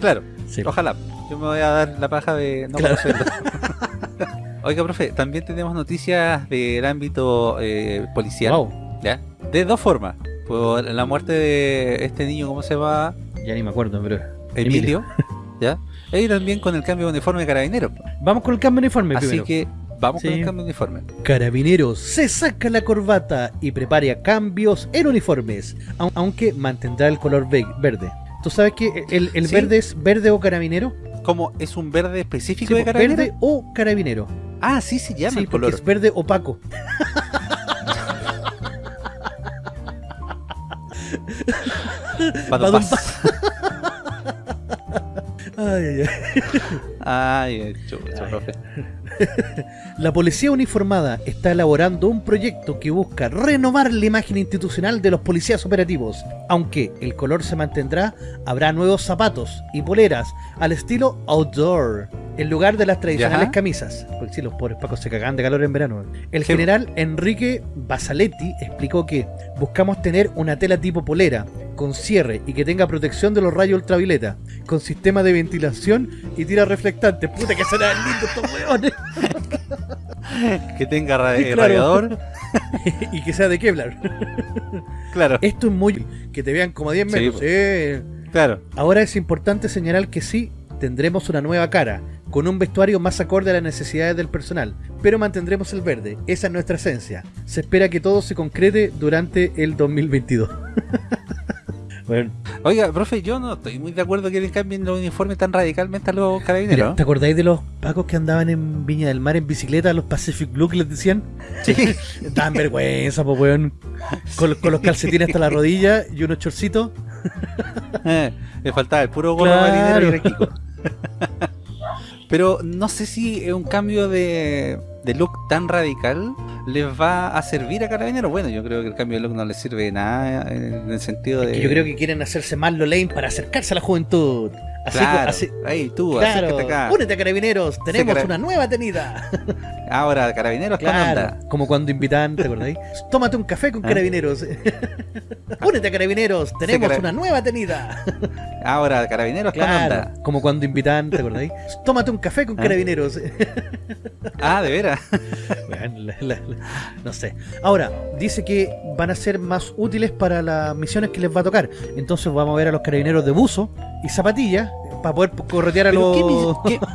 Claro, Sí. ojalá. Yo me voy a dar la paja de no Claro. conocerlo. Oiga, profe, también tenemos noticias del ámbito eh, policial. Wow. ¿ya? De dos formas. Por la muerte de este niño, ¿cómo se llama? Ya ni me acuerdo, pero. Emilio. ¿Ya? Y también con el cambio de uniforme de carabinero. Vamos con el cambio de uniforme Así primero. que vamos con el cambio de uniforme. Carabineros se saca la corbata y prepara cambios en uniformes, au- aunque mantendrá el color ve- verde. ¿Tú sabes que el, el Sí. verde es verde o carabinero? ¿Cómo? ¿Es un verde específico Sí, de pues, carabinero? verde o carabinero. Ah, sí se llama Sí, el porque color. es verde opaco. Cuando Badum, pasa. Ay, ay, ay. Ay, chucha, profe. La policía uniformada está elaborando un proyecto que busca renovar la imagen institucional de los policías operativos. Aunque el color se mantendrá, habrá nuevos zapatos y poleras al estilo outdoor, en lugar de las tradicionales Ya. camisas. Porque si los pobres pacos se cagan de calor en verano. El Sí. general Enrique Basaletti explicó que buscamos tener una tela tipo polera, con cierre y que tenga protección de los rayos ultravioleta, con sistema de ventilación y tira reflectante. Puta que serán lindos estos hueones. Que tenga ra- eh, Claro. radiador. y que sea de Kevlar. Claro, Esto es muy... Que te vean como a 10 Sí, metros. sí. claro. Ahora es importante señalar que sí, tendremos una nueva cara, con un vestuario más acorde a las necesidades del personal, pero mantendremos el verde, esa es nuestra esencia. Se espera que todo se concrete durante el 2022. bueno, Oiga, profe, yo no estoy muy de acuerdo que le cambien los uniformes tan radicalmente a los mira, carabineros. ¿te acordáis de los pacos que andaban en Viña del Mar en bicicleta, los Pacific Blue que les decían? Sí. Vergüenza, pues weón. Con, con los calcetines hasta la rodilla y unos chorcitos. Eh, Le faltaba el puro gorro Claro. marinero y. Pero no sé si es un cambio de, de look tan radical les va a servir a Carabineros. Bueno, yo creo que el cambio de look no les sirve de nada en el sentido de... Que yo creo que quieren hacerse más lo lame para acercarse a la juventud. Así, Claro, así- ahí tú, claro. acá. Únete a Carabineros, tenemos cara- una nueva tenida. Ahora, Carabineros con Claro, onda. como cuando invitan, ¿te acordáis? Tómate un café con ¿Ah? Carabineros. Únete a Carabineros, tenemos cara- una nueva tenida. Ahora, Carabineros con Claro, onda. como cuando invitan, ¿te acordáis? Tómate un café con ¿Ah? Carabineros. Ah, de veras. Bueno, la- la- la- no sé. Ahora, dice que van a ser más útiles para las misiones que les va a tocar. Entonces vamos a ver a los carabineros de buzo y zapatillas para poder corretear a los... ¿qué, mis- qué-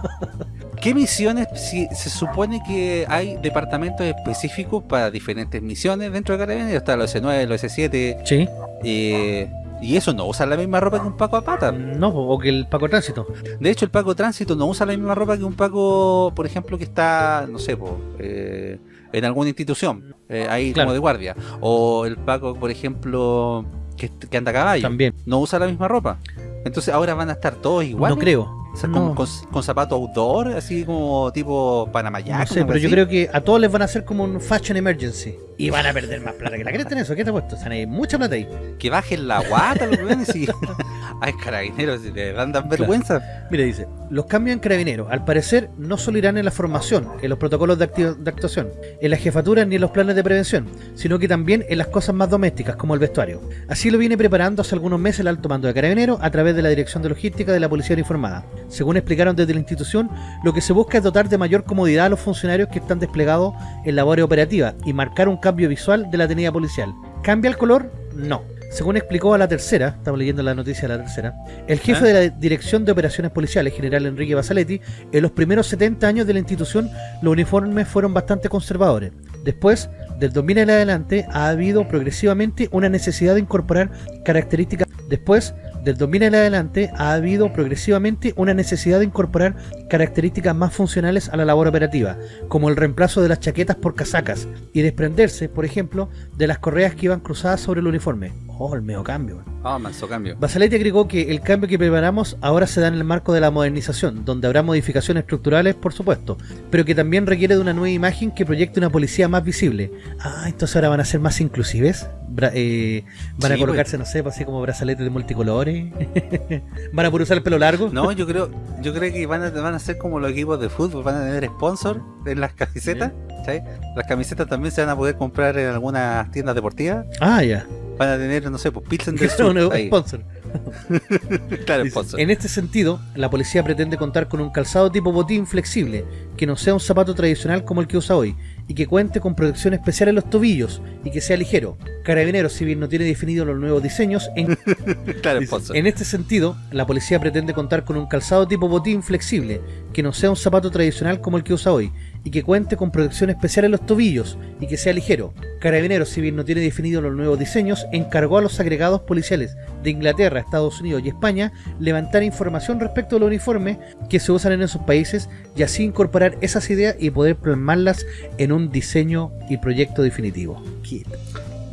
qué misiones? Si se supone que hay departamentos específicos para diferentes misiones dentro de Carabineros. Está los S9, los S7. Sí. eh, y eso no usa la misma ropa que un Paco a pata. No, o que el Paco Tránsito. De hecho, el Paco Tránsito no usa la misma ropa que un Paco, por ejemplo, que está, no sé, po, eh, en alguna institución, eh, ahí Claro. como de guardia. O el Paco, por ejemplo, que, que anda a caballo. También. No usa la misma ropa. Entonces ahora van a estar todos iguales. No creo. O sea, No. con, con, con zapatos outdoor, así como tipo Panamayac. No sé, pero yo creo que a todos les van a hacer como un fashion emergency. Y van a perder más plata que la cresta en eso. ¿Qué te ha puesto? O sea, hay mucha plata ahí. Que bajen la guata los weones y... Ay, carabineros, si te dan dan vergüenza. Mira, dice, los cambios en carabineros, al parecer, no solo irán en la formación, en los protocolos de, de actuación, en las jefaturas ni en los planes de prevención, sino que también en las cosas más domésticas, como el vestuario. Así lo viene preparando hace algunos meses el alto mando de carabineros a través de la Dirección de Logística de la Policía Uniformada. Según explicaron desde la institución, lo que se busca es dotar de mayor comodidad a los funcionarios que están desplegados en labores operativas y marcar un cambio visual de la tenida policial. ¿Cambia el color? No. Según explicó a la tercera, estamos leyendo la noticia de la tercera, el jefe ¿Ah? de la Dirección de Operaciones Policiales, general Enrique Basaletti, en los primeros 70 años de la institución los uniformes fueron bastante conservadores. Después, del 2000 en adelante, ha habido progresivamente una necesidad de incorporar características. Después, del 2000 en adelante, ha habido progresivamente una necesidad de incorporar características más funcionales a la labor operativa, como el reemplazo de las chaquetas por casacas y desprenderse, por ejemplo, de las correas que iban cruzadas sobre el uniforme. Oh, el medio cambio. Ah, manso cambio. Basaletti agregó que el cambio que preparamos ahora se da en el marco de la modernización, donde habrá modificaciones estructurales, por supuesto, pero que también requiere de una nueva imagen que proyecte una policía más visible. Ah, entonces ahora van a ser más inclusives. Bra- eh, van a Sí, colocarse, no sé, pues, así como brazaletes de multicolores. van a poder usar el pelo largo. No, yo creo, yo creo que van a, van a ser como los equipos de fútbol, van a tener sponsor en las camisetas, ¿sabes? Las camisetas también se van a poder comprar en algunas tiendas deportivas. Ah, ya. Van a tener, no sé, pues Pilsen del Sur. ahí. sponsor. Claro, Dice, sponsor. En este sentido, la policía pretende contar con un calzado tipo botín flexible, que no sea un zapato tradicional como el que usa hoy, y que cuente con protección especial en los tobillos, y que sea ligero. Carabineros, si bien no tiene definido los nuevos diseños, en, Claro, en este sentido, la policía pretende contar con un calzado tipo botín flexible, que no sea un zapato tradicional como el que usa hoy, y que cuente con protección especial en los tobillos, y que sea ligero. Carabineros, si bien no tiene definido los nuevos diseños, encargó a los agregados policiales de Inglaterra, Estados Unidos y España levantar información respecto a los uniformes que se usan en esos países y así incorporar esas ideas y poder plasmarlas en un diseño y proyecto definitivo.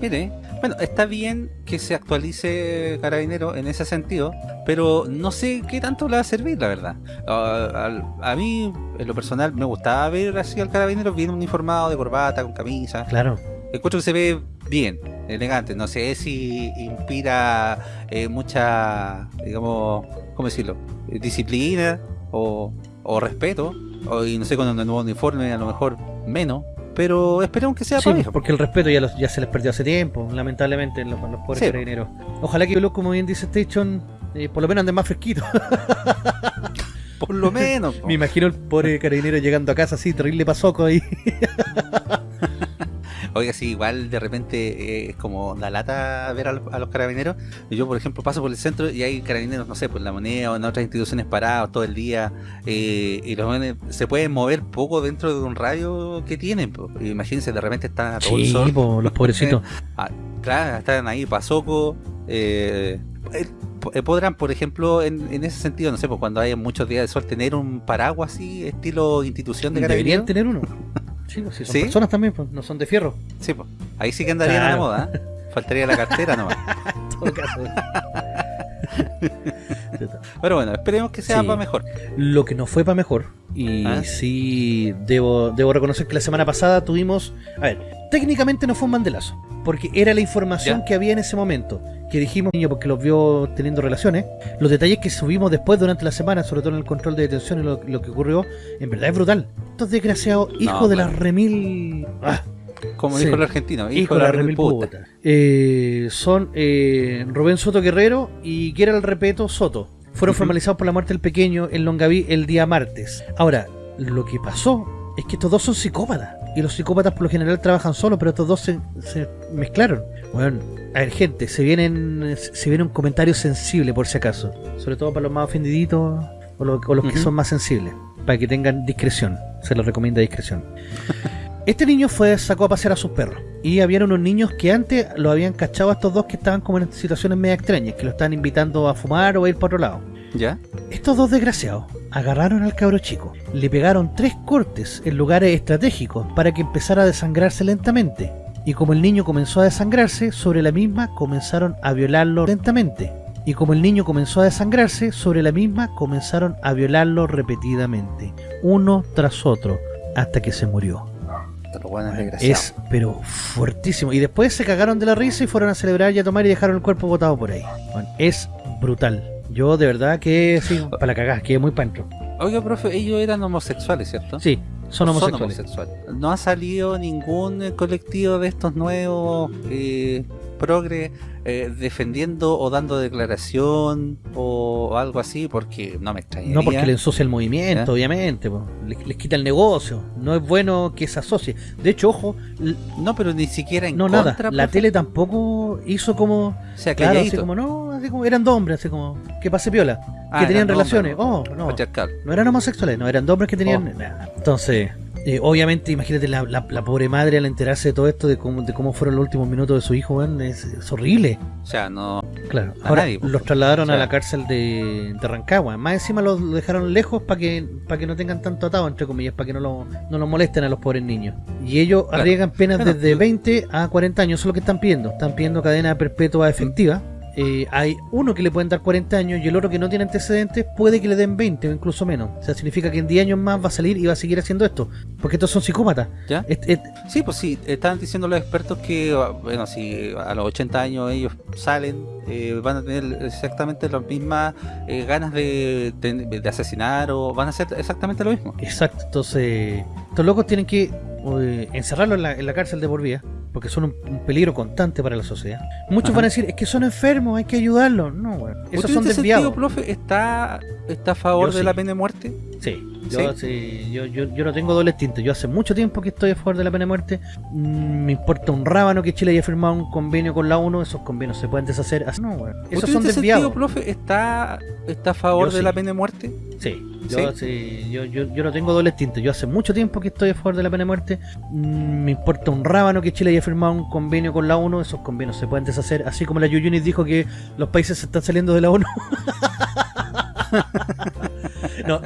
Mire, bueno, está bien que se actualice Carabinero en ese sentido, pero no sé qué tanto le va a servir, la verdad. Ah, al- a mí, en lo personal, me gustaba ver así al Carabinero bien uniformado, de corbata, con camisa. Claro. Encuentro que se ve bien, elegante. No sé si inspira eh, mucha, digamos, ¿cómo decirlo? Eh, Disciplina o, o respeto. O, y no sé, con un nuevo uniforme a lo mejor menos. Pero esperemos que sea Sí, para porque el respeto ya, los- ya se les perdió hace tiempo, lamentablemente, en los, los pobres Sí. carabineros. Ojalá que, como bien dice Station, eh, por lo menos anden más fresquitos. Por lo menos. po. Me imagino el pobre carabinero llegando a casa así, terrible pasoco ahí. Oiga, sí, igual de repente eh, es como da lata ver a los, a los carabineros. Yo, por ejemplo, paso por el centro y hay carabineros, no sé, por la moneda o en otras instituciones parados todo el día. eh, y los jóvenes se pueden mover poco dentro de un radio que tienen. po. Imagínense, de repente están a todo el Sí, sol. po, los pobrecitos. Ah, claro, están ahí pasoco. Eh, eh, eh, podrán, por ejemplo, en, en ese sentido, no sé, pues cuando haya muchos días de sol, tener un paraguas así, estilo institución de Deberían carabineros. tener uno. Sí, pues, si son ¿Sí? personas también, pues, no son de fierro. Sí, pues. Ahí sí que andarían a la Claro. moda. ¿eh? Faltaría la cartera nomás. En todo caso. Pero bueno, esperemos que sea Sí. para mejor. Lo que no fue para mejor. Y ¿Ah? sí, debo, debo reconocer que la semana pasada tuvimos. A ver, técnicamente no fue un bandelazo. Porque era la información Ya. que había en ese momento. Que dijimos, niño, porque los vio teniendo relaciones. Los detalles que subimos después durante la semana, sobre todo en el control de detención y lo, lo que ocurrió, en verdad es brutal. Estos desgraciados, hijos de claro. la remil. Ah, Como Sí. dijo el argentino, hijo, hijo de la remil remil puta. puta. Eh, son eh, Rubén Soto Guerrero y Gerald Repeto Soto. Fueron formalizados por la muerte del pequeño en Longaví el día martes. Ahora, lo que pasó es que estos dos son psicópatas. Y los psicópatas por lo general trabajan solos, pero estos dos se, se mezclaron. Bueno, a ver, gente, se vienen se viene un comentario sensible por si acaso. Sobre todo para los más ofendiditos o, lo- o los que son más sensibles. Para que tengan discreción. Se les recomienda discreción. Este niño fue sacó a pasear a sus perros. Y habían unos niños que antes lo habían cachado a estos dos que estaban como en situaciones media extrañas, que lo estaban invitando a fumar o a ir para otro lado. ¿Ya? Estos dos desgraciados agarraron al cabro chico, le pegaron tres cortes en lugares estratégicos para que empezara a desangrarse lentamente. Y como el niño comenzó a desangrarse, sobre la misma comenzaron a violarlo lentamente. y como el niño comenzó a desangrarse, sobre la misma comenzaron a violarlo repetidamente, uno tras otro, hasta que se murió. Bueno. Es, pero fuertísimo. Y después se cagaron de la risa y fueron a celebrar y a tomar y dejaron el cuerpo botado por ahí. Bueno, es brutal. Yo de verdad que sí, para la cagada, que muy pancho. Oiga, profe, ellos eran homosexuales, ¿cierto? Sí, son homosexuales. homosexuales. No ha salido ningún colectivo de estos nuevos eh, progre eh, defendiendo o dando declaración o algo así, porque no me extrañaría. No porque le ensucia el movimiento, ¿Eh? obviamente. po. Les, les quita el negocio. No es bueno que se asocie. De hecho, ojo, No, pero ni siquiera en no contra, nada. La profe. tele tampoco hizo como... O sea, Claro, así como no, así como eran dos hombres, así como que pase piola, Ah, que tenían eran relaciones. hombres, Oh, no, no eran homosexuales, no eran dos hombres que tenían Oh. Entonces, eh, obviamente, imagínate la, la- la pobre madre al enterarse de todo esto, de cómo, de cómo fueron los últimos minutos de su hijo, es, es horrible. O sea, no... Claro, ahora nadie, los trasladaron O sea- a la cárcel de, de Rancagua. Más encima los lo dejaron lejos para que para que no tengan tanto atado, entre comillas, para que no lo, no los molesten a los pobres niños. Y ellos Claro. arriesgan penas desde lo- 20 a 40 años, eso es lo que están pidiendo. Están pidiendo cadena perpetua efectiva. Eh, hay uno que le pueden dar 40 años y el otro que no tiene antecedentes puede que le den 20 o incluso menos. O sea, significa que en 10 años más va a salir y va a seguir haciendo esto. Porque estos son psicópatas. ¿Ya? Sí, pues sí, estaban diciendo los expertos que, ah, bueno, si a los 80 años ellos salen, eh, van a tener exactamente las mismas eh, ganas de, de- de asesinar o van a hacer exactamente lo mismo. Exacto, entonces estos locos tienen que eh, encerrarlo en la, en la cárcel de por vida, porque son un, un peligro constante para la sociedad. Muchos Ajá. van a decir, es que son enfermos, hay que ayudarlos. No, bueno, esos ¿Usted son desviados. sentido, profe, está, está a favor Yo de sí. la pena de muerte? Sí, yo, ¿Sí? sí, yo, yo, yo no tengo doble tinta. Yo hace mucho tiempo que estoy a favor de la pena de muerte. Mm, me importa un rábano que Chile haya firmado un convenio con la ONU. Esos convenios se pueden deshacer. No, bueno, esos ¿Usted son desviados. sentido, profe, está, está a favor Yo de sí. la pena de muerte? Sí, yo, sí, yo, yo, yo no tengo doble tinta. Yo hace mucho tiempo que estoy a favor de la pena de muerte. Mm, me importa un rábano que Chile haya firmado un convenio con la ONU. Esos convenios se pueden deshacer. Así como la Yuyunis dijo que los países se están saliendo de la ONU. no,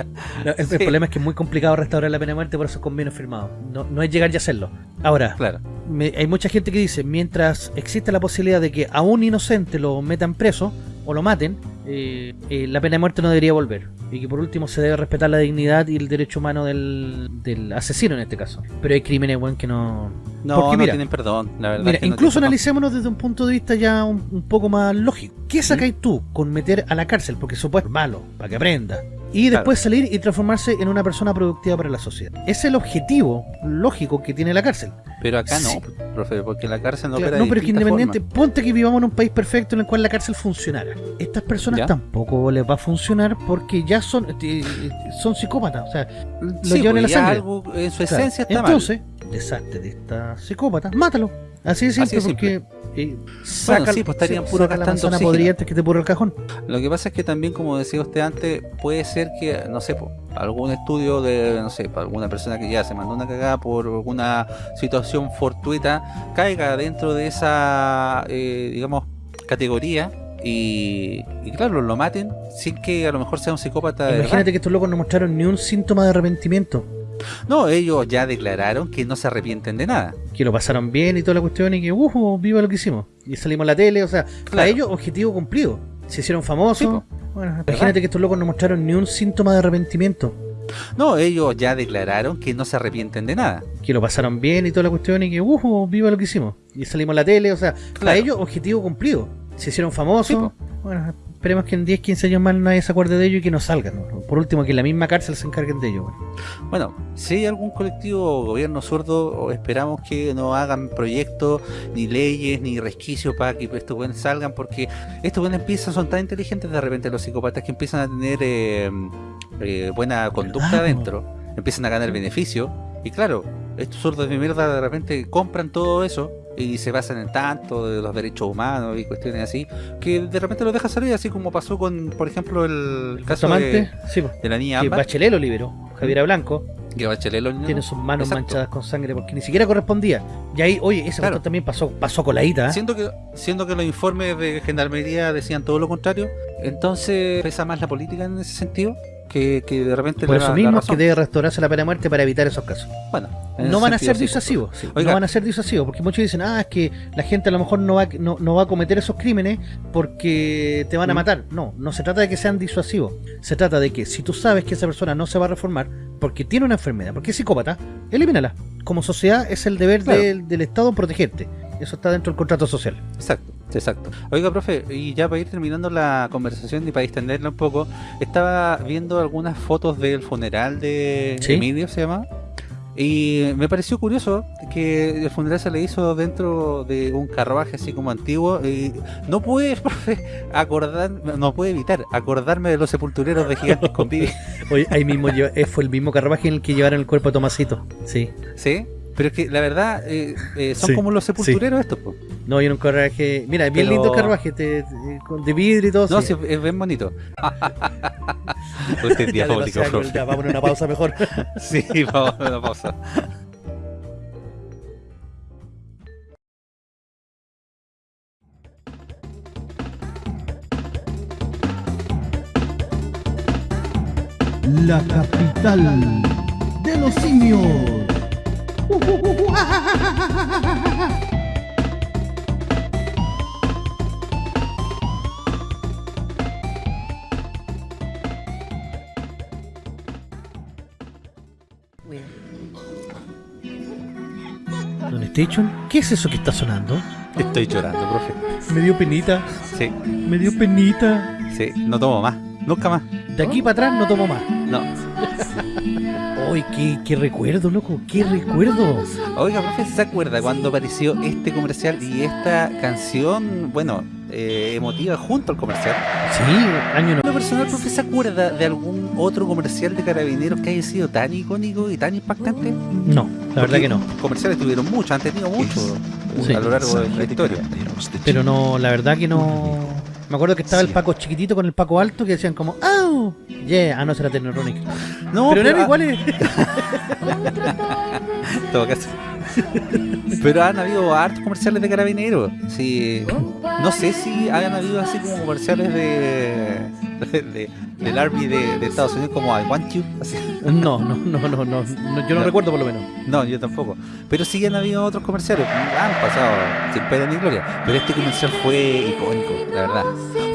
no, el, problema es que es muy complicado restaurar la pena de muerte por esos convenios firmados. No, no es llegar y hacerlo. Ahora, Claro. me- hay mucha gente que dice, mientras existe la posibilidad de que a un inocente lo metan preso o lo maten, eh, eh, la pena de muerte no debería volver. Y que por último se debe respetar la dignidad y el derecho humano del, del asesino en este caso. Pero hay crímenes, weón, que no... No, Porque no mira, tienen perdón, la verdad. Mira, es que no incluso analicémonos desde un punto de vista ya un, un poco más lógico. ¿Qué sacáis tú con meter a la cárcel? Porque supuesto es malo, para que aprenda. Y Claro. después salir y transformarse en una persona productiva para la sociedad. Es el objetivo lógico que tiene la cárcel. Pero acá Sí. no, profe, porque la cárcel no Claro, no, pero es que independiente, formas. ponte que vivamos en un país perfecto en el cual la cárcel funcionara. Estas personas ¿Ya? tampoco les va a funcionar porque ya son eh, son psicópatas, o sea, lo Sí, llevan en la pues, ya sangre. algo en su Claro. esencia está Entonces, deshazte de esta psicópata, mátalo. Así de simple, Así de porque saca, sí, pues estarían sí, puro saca la manzana que te purre el cajón. Lo que pasa es que también, como decía usted antes, puede ser que, no sé, po, algún estudio de, no sé, alguna persona que ya se mandó una cagada por alguna situación fortuita, caiga dentro de esa, eh, digamos, categoría. Y, y claro, lo maten sin que a lo mejor sea un psicópata de. Imagínate que estos locos no mostraron ni un síntoma de arrepentimiento. No, ellos ya declararon que no se arrepienten de nada. Que lo pasaron bien y toda la cuestión y que, uh, viva lo que hicimos. Y salimos en la tele, o sea, para ellos, objetivo cumplido. Se hicieron famosos. Sí. Bueno, imagínate que estos locos no mostraron ni un síntoma de arrepentimiento. No, ellos ya declararon que no se arrepienten de nada. Que lo pasaron bien y toda la cuestión y que, uh, viva lo que hicimos. Y salimos en la tele, o sea, para ellos, objetivo cumplido. Se hicieron famosos. Sí, bueno, esperemos que en 10, 15 años más nadie se acuerde de ellos y que no salgan. ¿no? Por último, que en la misma cárcel se encarguen de ellos. bueno. Bueno, si hay algún colectivo o gobierno zurdo, o esperamos que no hagan proyectos, ni leyes, ni resquicios para que estos buenos salgan, porque estos buenos empiezan, son tan inteligentes de repente los psicópatas que empiezan a tener eh, eh, buena conducta ¿Verdad, po? adentro, empiezan a ganar beneficio, y claro, estos zurdos de mierda de repente compran todo eso y se basan en tanto de los derechos humanos y cuestiones así, que de repente los deja salir, así como pasó con, por ejemplo, el caso de, sí, de la niña que Ámbar, Bachelet lo liberó. Javiera Blanco que Bachelet lo- tiene sus manos Exacto. manchadas con sangre porque ni siquiera correspondía. Y ahí, oye, ese Claro. también pasó, pasó coladita. ¿eh? Siendo que, siendo que los informes de Gendarmería decían todo lo contrario, entonces pesa más la política en ese sentido. Que, que de repente Por eso mismo que debe restaurarse la pena de muerte para evitar esos casos. Bueno, No van a ser sí, disuasivos, sí, no van a ser disuasivos, porque muchos dicen, ah, es que la gente a lo mejor no va, no, no va a cometer esos crímenes porque te van a Mm. matar. No, no se trata de que sean disuasivos, se trata de que si tú sabes que esa persona no se va a reformar porque tiene una enfermedad, porque es psicópata, elimínala. Como sociedad es el deber Claro. del, del Estado protegerte. Eso está dentro del contrato social. Exacto, exacto. Oiga, profe, y ya para ir terminando la conversación y para extenderla un poco, estaba viendo algunas fotos del funeral de ¿Sí? Emilio, se llama. Y me pareció curioso que el funeral se le hizo dentro de un carruaje así como antiguo. Y no pude, profe, acordar, no pude evitar acordarme de los sepultureros de gigantes con. Oye, ahí mismo eh, fue el mismo carruaje en el que llevaron el cuerpo de Tomasito. Sí. ¿Sí? Pero es que la verdad, eh, eh, son Sí, como los sepultureros estos, po. No, y en un carruaje. Mira, es bien Pero- lindo el carruaje, te- te- con- de vidrio y todo. No, sí. sí, es bien bonito. Usted es Ya, diabólico, ya, vamos a una pausa mejor. Sí, vamos a una pausa. La capital de los simios. Station, ¿qué es eso que está sonando? Estoy llorando, profe. Me dio penita, Sí, me dio penita. sí, no tomo más. Nunca más. De aquí para atrás no tomo más. No. ¡Uy, qué, qué recuerdo, loco! ¡Qué recuerdo! Oiga, profe, ¿se acuerda cuando apareció este comercial y esta canción, bueno, eh, emotiva junto al comercial? Sí, año no. ¿Lo personal, profe, se acuerda de algún otro comercial de carabineros que haya sido tan icónico y tan impactante? No, la verdad que no. Comerciales tuvieron mucho, han tenido mucho Sí. a lo largo de la historia. Pero no, la verdad que no. Me acuerdo que estaba el Paco chiquitito con el Paco alto que decían como Yeah, ah, no, será Technotronic. No, pero eran ah, iguales. en todo caso. Pero han habido hartos comerciales de carabineros. Sí, no sé si han habido así como comerciales de, de- del Army de, de Estados Unidos como I Want You. así. No, no, no, no, no, no, yo no, No. recuerdo por lo menos. No, yo tampoco. Pero sí han habido otros comerciales. Han pasado sin pena ni gloria. Pero este comercial fue icónico, la verdad.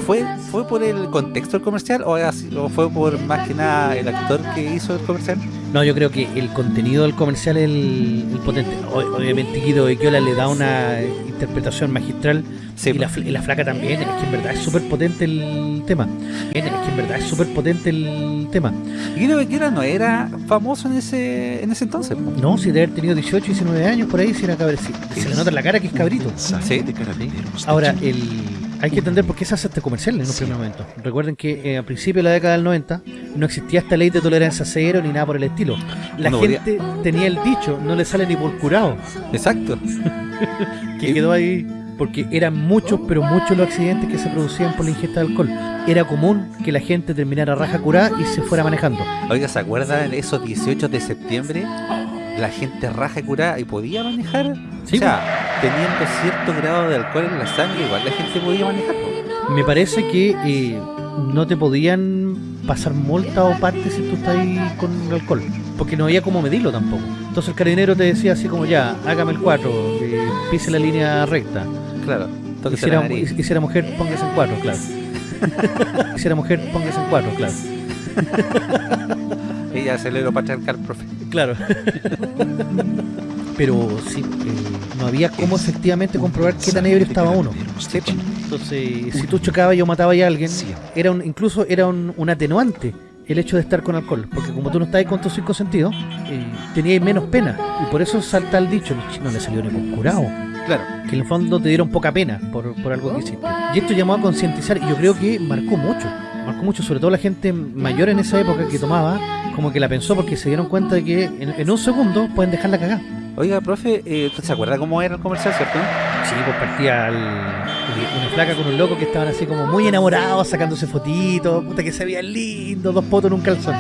¿Fue, fue por el contexto del comercial o, así- o fue por más que nada el actor que hizo el comercial? No, yo creo que el contenido del comercial es el, el potente. O- obviamente Guido Equiola le da una interpretación magistral Sí, y, la, fl- y la flaca también. Es que en verdad es súper potente el tema. Es que en verdad es súper potente el tema. Guido Bequera no era famoso en ese en ese entonces. po. No, si de haber tenido 18, 19 años por ahí, si era cabrecito. Se le nota en la cara que es cabrito. Sí. Ahora, el, hay que entender por qué se hace este comercial en un primer momento. Recuerden que eh, a principios de la década del 90 no existía esta ley de tolerancia cero ni nada por el estilo. La No gente tenía el dicho, no le sale ni por curado. Exacto. que quedó ahí porque eran muchos, pero muchos los accidentes que se producían por la ingesta de alcohol. Era común que la gente terminara raja curada y se fuera manejando. Oiga, ¿se acuerdan esos 18 de septiembre? La gente raja y curada y podía manejar. Sí, o sea, teniendo cierto grado de alcohol en la sangre, igual la gente podía manejar. Me parece que eh, no te podían pasar multa o parte si tú estás ahí con alcohol, porque no había cómo medirlo tampoco. Entonces el carabinero te decía así como ya, hágame el 4, eh, pise la línea recta. Claro. Y si, era, nariz. y si era mujer, póngase en 4, claro. Y si era mujer, póngase en 4, claro. Ella aceleró para acercar, profe. Claro. Pero sí, eh, no había cómo efectivamente comprobar qué tan ebrio estaba uno. Sí. Entonces, si tú chocabas y o matabas a alguien, era un, incluso era un, un atenuante el hecho de estar con alcohol. Porque como tú no estabas con tus cinco sentidos, eh, tenías menos pena. Y por eso salta el dicho, no le salió ni por curado. Claro. Que en el fondo te dieron poca pena por, por algo que hiciste. Y esto llamó a concientizar, y yo creo que marcó mucho. Marcó mucho, sobre todo la gente mayor en esa época que tomaba, como que la pensó porque se dieron cuenta de que en, en un segundo pueden dejarla cagar. Oiga, profe, eh, ¿usted se acuerda cómo era el comercial, cierto? Sí, pues partía el- una flaca con un loco que estaban así como muy enamorados, sacándose fotitos, puta que se veían lindos, dos potos en un calzón.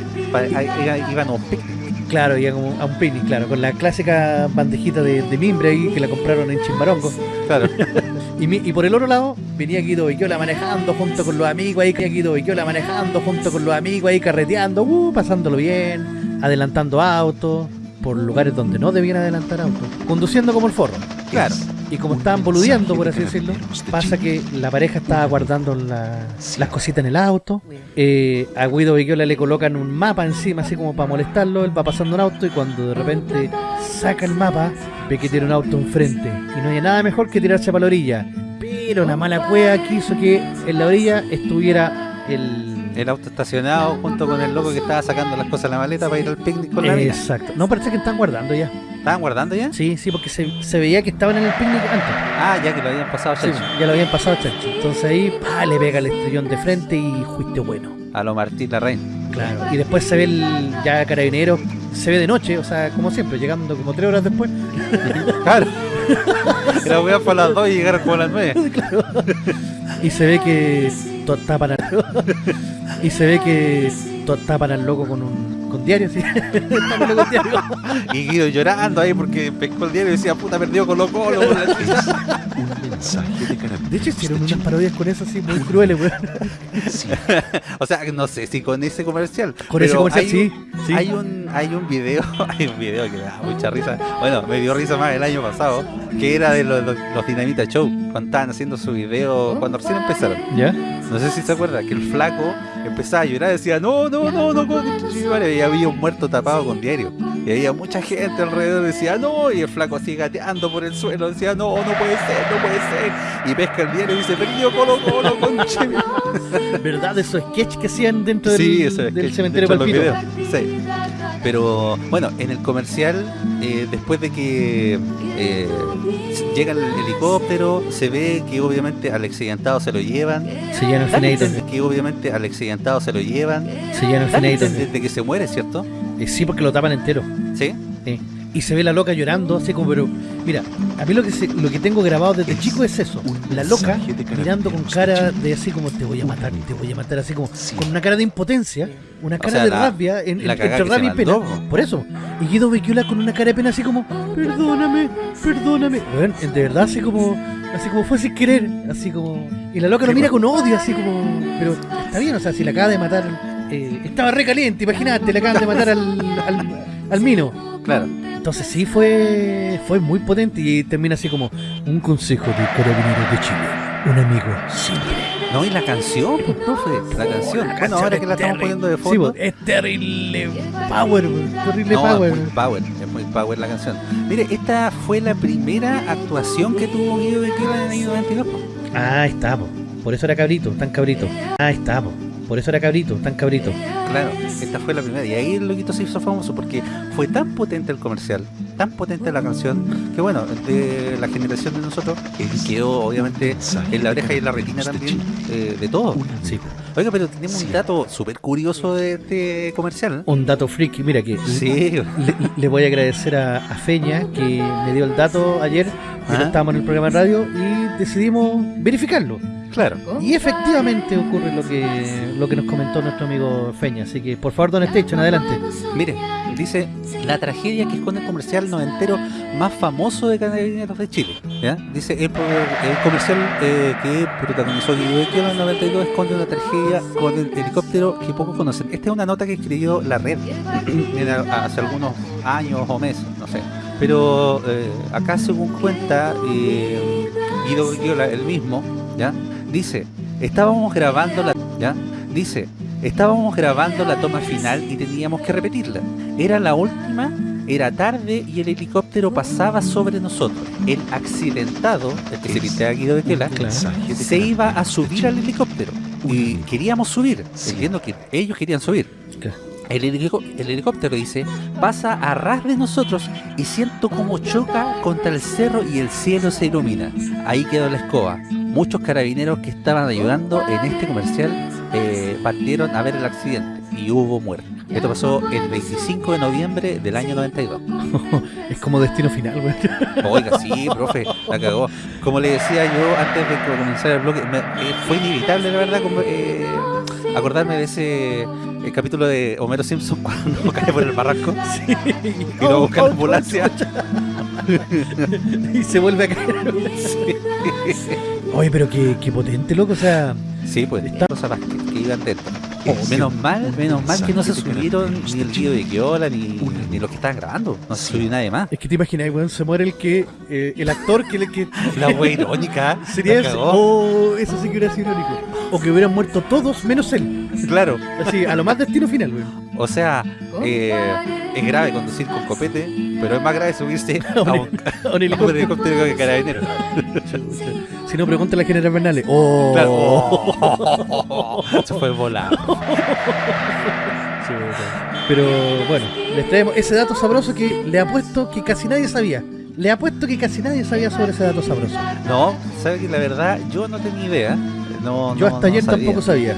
Iban a un picnic. Claro, iba como a un picnic, claro, con la clásica bandejita de, de mimbre ahí que la compraron en Chimbarongo. Claro. Y, mi- y por el otro lado, venía Guido Bequiola manejando junto con los amigos ahí, Guido Bequiola manejando junto con los amigos ahí, carreteando, uh, pasándolo bien, adelantando autos, por lugares donde no debían adelantar autos, conduciendo como el forro. Claro. Y como estaban boludeando, por así decirlo, pasa que la pareja estaba guardando la- las cositas en el auto. eh, a Guido Bequiola le colocan un mapa encima, así como para molestarlo. Él va pasando un auto y cuando de repente saca el mapa, ve que tiene un auto enfrente. Y no hay nada mejor que tirarse para la orilla. Pero la mala cueva quiso que en la orilla estuviera el. El auto estacionado junto con el loco que estaba sacando las cosas en la maleta para ir al picnic con la mina. Exacto. No, parece que están guardando ya. ¿Estaban guardando ya? Sí, sí, porque se, se veía que estaban en el picnic antes. Ah, ya que lo habían pasado Sí, chancho. ya lo habían pasado chancho. Entonces ahí pa, le pega el estrellón de frente y juicio bueno. A lo Martín Larraín. Claro. Y después se ve el ya carabinero, se ve de noche, o sea, como siempre, llegando como tres horas después. Claro. Era weá para las dos y llegaron como a las nueve. Y se ve que to- tapan al, y se ve que to- tapan al loco con un con diario, sí. Con diario. Y Guido llorando ahí porque pescó el diario y decía, puta, perdió Colo Colo. por la chica". Un mensaje de De hecho hicieron unas positivo. parodias con eso así muy crueles, weón. Sí, o sea, no sé si con ese comercial. Con ese pero comercial hay sí. un- sí. Hay un, hay un video, hay un video que me da mucha risa. Bueno, me dio risa más el año pasado, que era de los, los, los Dinamita Show, cuando estaban haciendo su video, cuando recién empezaron. ¿Ya? No sé si se acuerda, que el flaco empezaba a llorar y decía, no, no, no, no, no, y había un muerto tapado con diario. Y había mucha gente alrededor decía, no, y el flaco así gateando por el suelo, decía, no, no puede ser, no puede ser. Y pesca el diario y dice, perdió Colo Colo, conche. ¿Verdad? Esos sketches que hacían dentro del, Sí, del que cementerio de Palpito. los videos, Sí. Pero bueno, en el comercial, eh, después de que eh, llega el helicóptero, se ve que obviamente al accidentado se lo llevan. Se llena el que obviamente al accidentado se lo llevan. Se llena el Dan a finadito. entender de que se muere, ¿cierto? Eh, Sí, porque lo tapan entero. Sí. Sí. Y se ve la loca llorando, así como, pero. Mira, a mí lo que se- lo que tengo grabado desde chico es eso. La loca mirando con cara de así como te voy a matar, te voy a matar, así como con una cara de impotencia, una cara sea, de la- rabia, en, la entre rabia y pena. Por eso. Y Guido Bequiola con una cara de pena así como, perdóname, perdóname. Bueno, de verdad así como, así como fue sin querer, así como. Y la loca lo mira con odio, así como. Pero está bien, o sea, si la acaba de matar, eh, estaba re caliente, imagínate, le acaban de matar al, al, al mino. Claro. Entonces sí fue fue muy potente y termina así como un consejo de carabineros de Chile, un amigo siempre. No, y la canción, pues, profe. La canción. Bueno, ahora que la estamos poniendo de fondo. pues, es terrible power, terrible No, power. es muy power, es muy power la canción. Mire, esta fue la primera actuación que tuvo Guido Bequiola en el año 92. po. Ah, está, po. por eso era cabrito, tan cabrito. Ah, está, po. Por eso era cabrito, tan cabrito. Claro, esta fue la primera. Y ahí el loquito se hizo famoso porque fue tan potente el comercial, tan potente la canción, que bueno, de la generación de nosotros quedó obviamente en la oreja y en la retina también eh, de todo. Sí. Oiga, pero tenemos un dato súper curioso de este comercial. Un dato freaky, mira que Sí, le, le voy a agradecer a, a Feña que me dio el dato ayer, mientras Ajá. estábamos en el programa de radio y decidimos verificarlo. claro. Y efectivamente ocurre lo que lo que nos comentó nuestro amigo Feña. Así que por favor, Don Station, adelante. Mire, dice la tragedia que esconde el comercial noventero más famoso de Carabineros de Chile. ¿ya? Dice el, el comercial eh, que protagonizó Guido en el 92 esconde una tragedia con el helicóptero que pocos conocen. Esta es una nota que escribió la red hace algunos años o meses, no sé. Pero eh, acá según cuenta eh, Guido Bequiola, el mismo, ¿ya? Dice, estábamos grabando la... ¿ya? Dice, estábamos grabando la toma final y teníamos que repetirla. Era la última, era tarde y el helicóptero pasaba sobre nosotros. El accidentado, el que se Bequiola, mensaje de se iba a subir al helicóptero. Y queríamos subir, entiendo que ellos querían subir. Claro. El, helico- el helicóptero dice, pasa a ras de nosotros y siento como choca contra el cerro y el cielo se ilumina. Ahí quedó la escoba. Muchos carabineros que estaban ayudando en este comercial eh, partieron a ver el accidente y hubo muerte. Esto pasó el 25 de noviembre del año 92. Es como destino final, güey. Oiga, sí, profe, la cagó. Como le decía yo antes de que comenzara el me- eh, fue inevitable, la verdad, como, eh, acordarme de ese eh, capítulo de Homero Simpson cuando cae por el barranco y lo busca la ambulancia. y se vuelve a caer. Oye, pero qué, qué potente, loco. O sea, Sí, pues Está- cosas que, que iban dentro. Oh, menos mal, menos mal que no se subieron ni el tío de Kiola ni, ni los que estaban grabando. No se subió nadie más. es que te imaginas, weón, se muere el que. eh, el actor que le que. La wea irónica. Sería la ese. cagó. Oh, eso sí que hubiera sido irónico. O que hubieran muerto todos menos él. Claro. Así, a lo más destino final, weón. O sea, eh, es grave conducir con copete, pero es más grave subirse a un, A un helicóptero. helicóptero que carabinero. Si no, pregúntale a General Bernales. Oh. Claro. Oh. Se fue volado. Sí. Pero bueno, les traemos ese dato sabroso que le apuesto que casi nadie sabía. Le apuesto que casi nadie sabía sobre ese dato sabroso. No, sabe que la verdad yo no tenía idea. No, Yo no- hasta no ayer sabía. tampoco sabía.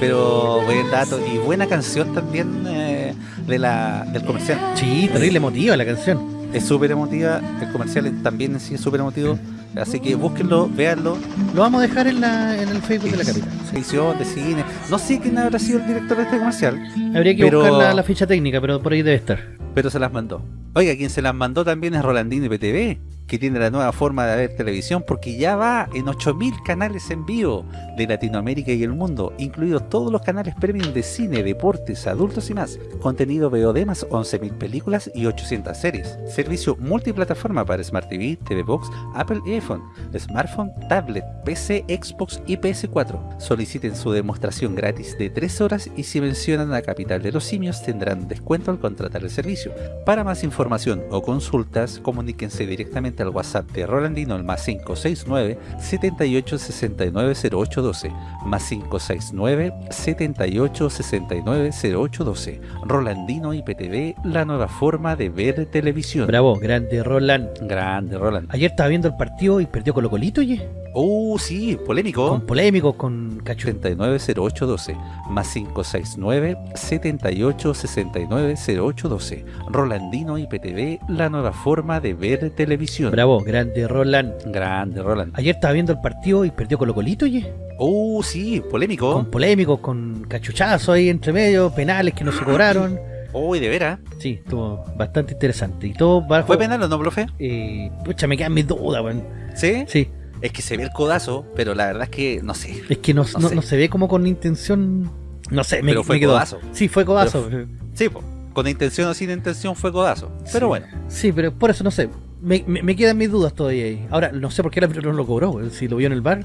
Pero buen dato y buena canción también eh, de la, del comercial. Sí, terrible emotiva la canción. Es súper emotiva, el comercial también sí es súper emotivo. Así que búsquenlo, véanlo. Lo vamos a dejar en, la, en el Facebook de la capital. Edición de cine. No sé quién habrá sido el director de este comercial, Habría que Pero- buscar la, la ficha técnica, pero por ahí debe estar. pero se las mandó. Oiga, quien se las mandó también es Rolandino IPTV, que tiene la nueva forma de ver televisión porque ya va en 8000 canales en vivo de Latinoamérica y el mundo, incluidos todos los canales premium de cine, deportes, adultos y más. Contenido VOD más 11.000 películas y 800 series. Servicio multiplataforma para Smart TV, TV Box, Apple y iPhone, smartphone, tablet, PC, Xbox y PS4. Soliciten su demostración gratis de 3 horas y si mencionan a Capital de los Simios tendrán descuento al contratar el servicio. Para más información o consultas, comuníquense directamente al WhatsApp de Rolandino al más 569 78 69 0812 más 569 78 69 0812 Rolandino IPTV, la nueva forma de ver televisión. Bravo, grande Roland. Grande, Roland. Ayer estaba viendo el partido y perdió Colo Colito, oye. Uh, sí, polémico. Con polémicos, con cacho. 790812 más 569 78 69 0812 Rolandino IPTV, la nueva forma de ver televisión. Bravo, grande Roland. Grande, Roland. Ayer estaba viendo el partido y perdió Colo Colito, oye. Uh, sí, polémico. Con polémicos, con cachuchazos ahí entre medio, penales que no se cobraron. Uy, de veras. Sí, estuvo bastante interesante. Y todo bajo... ¿Fue penal o no, profe? Eh, pucha, me quedan mis dudas, weón. ¿Sí? Sí, Es que se ve el codazo, pero la verdad es que no sé. es que no, No no- sé. no se ve como con intención... No sé, me, Pero fue me quedó. codazo. Sí, fue codazo. Sí, po. con intención o sin intención fue codazo. Pero bueno, Sí, pero por eso no sé. Me, me- me quedan mis dudas todavía ahí. Ahora, no sé por qué el árbitro no lo cobró. Si lo vio en el bar,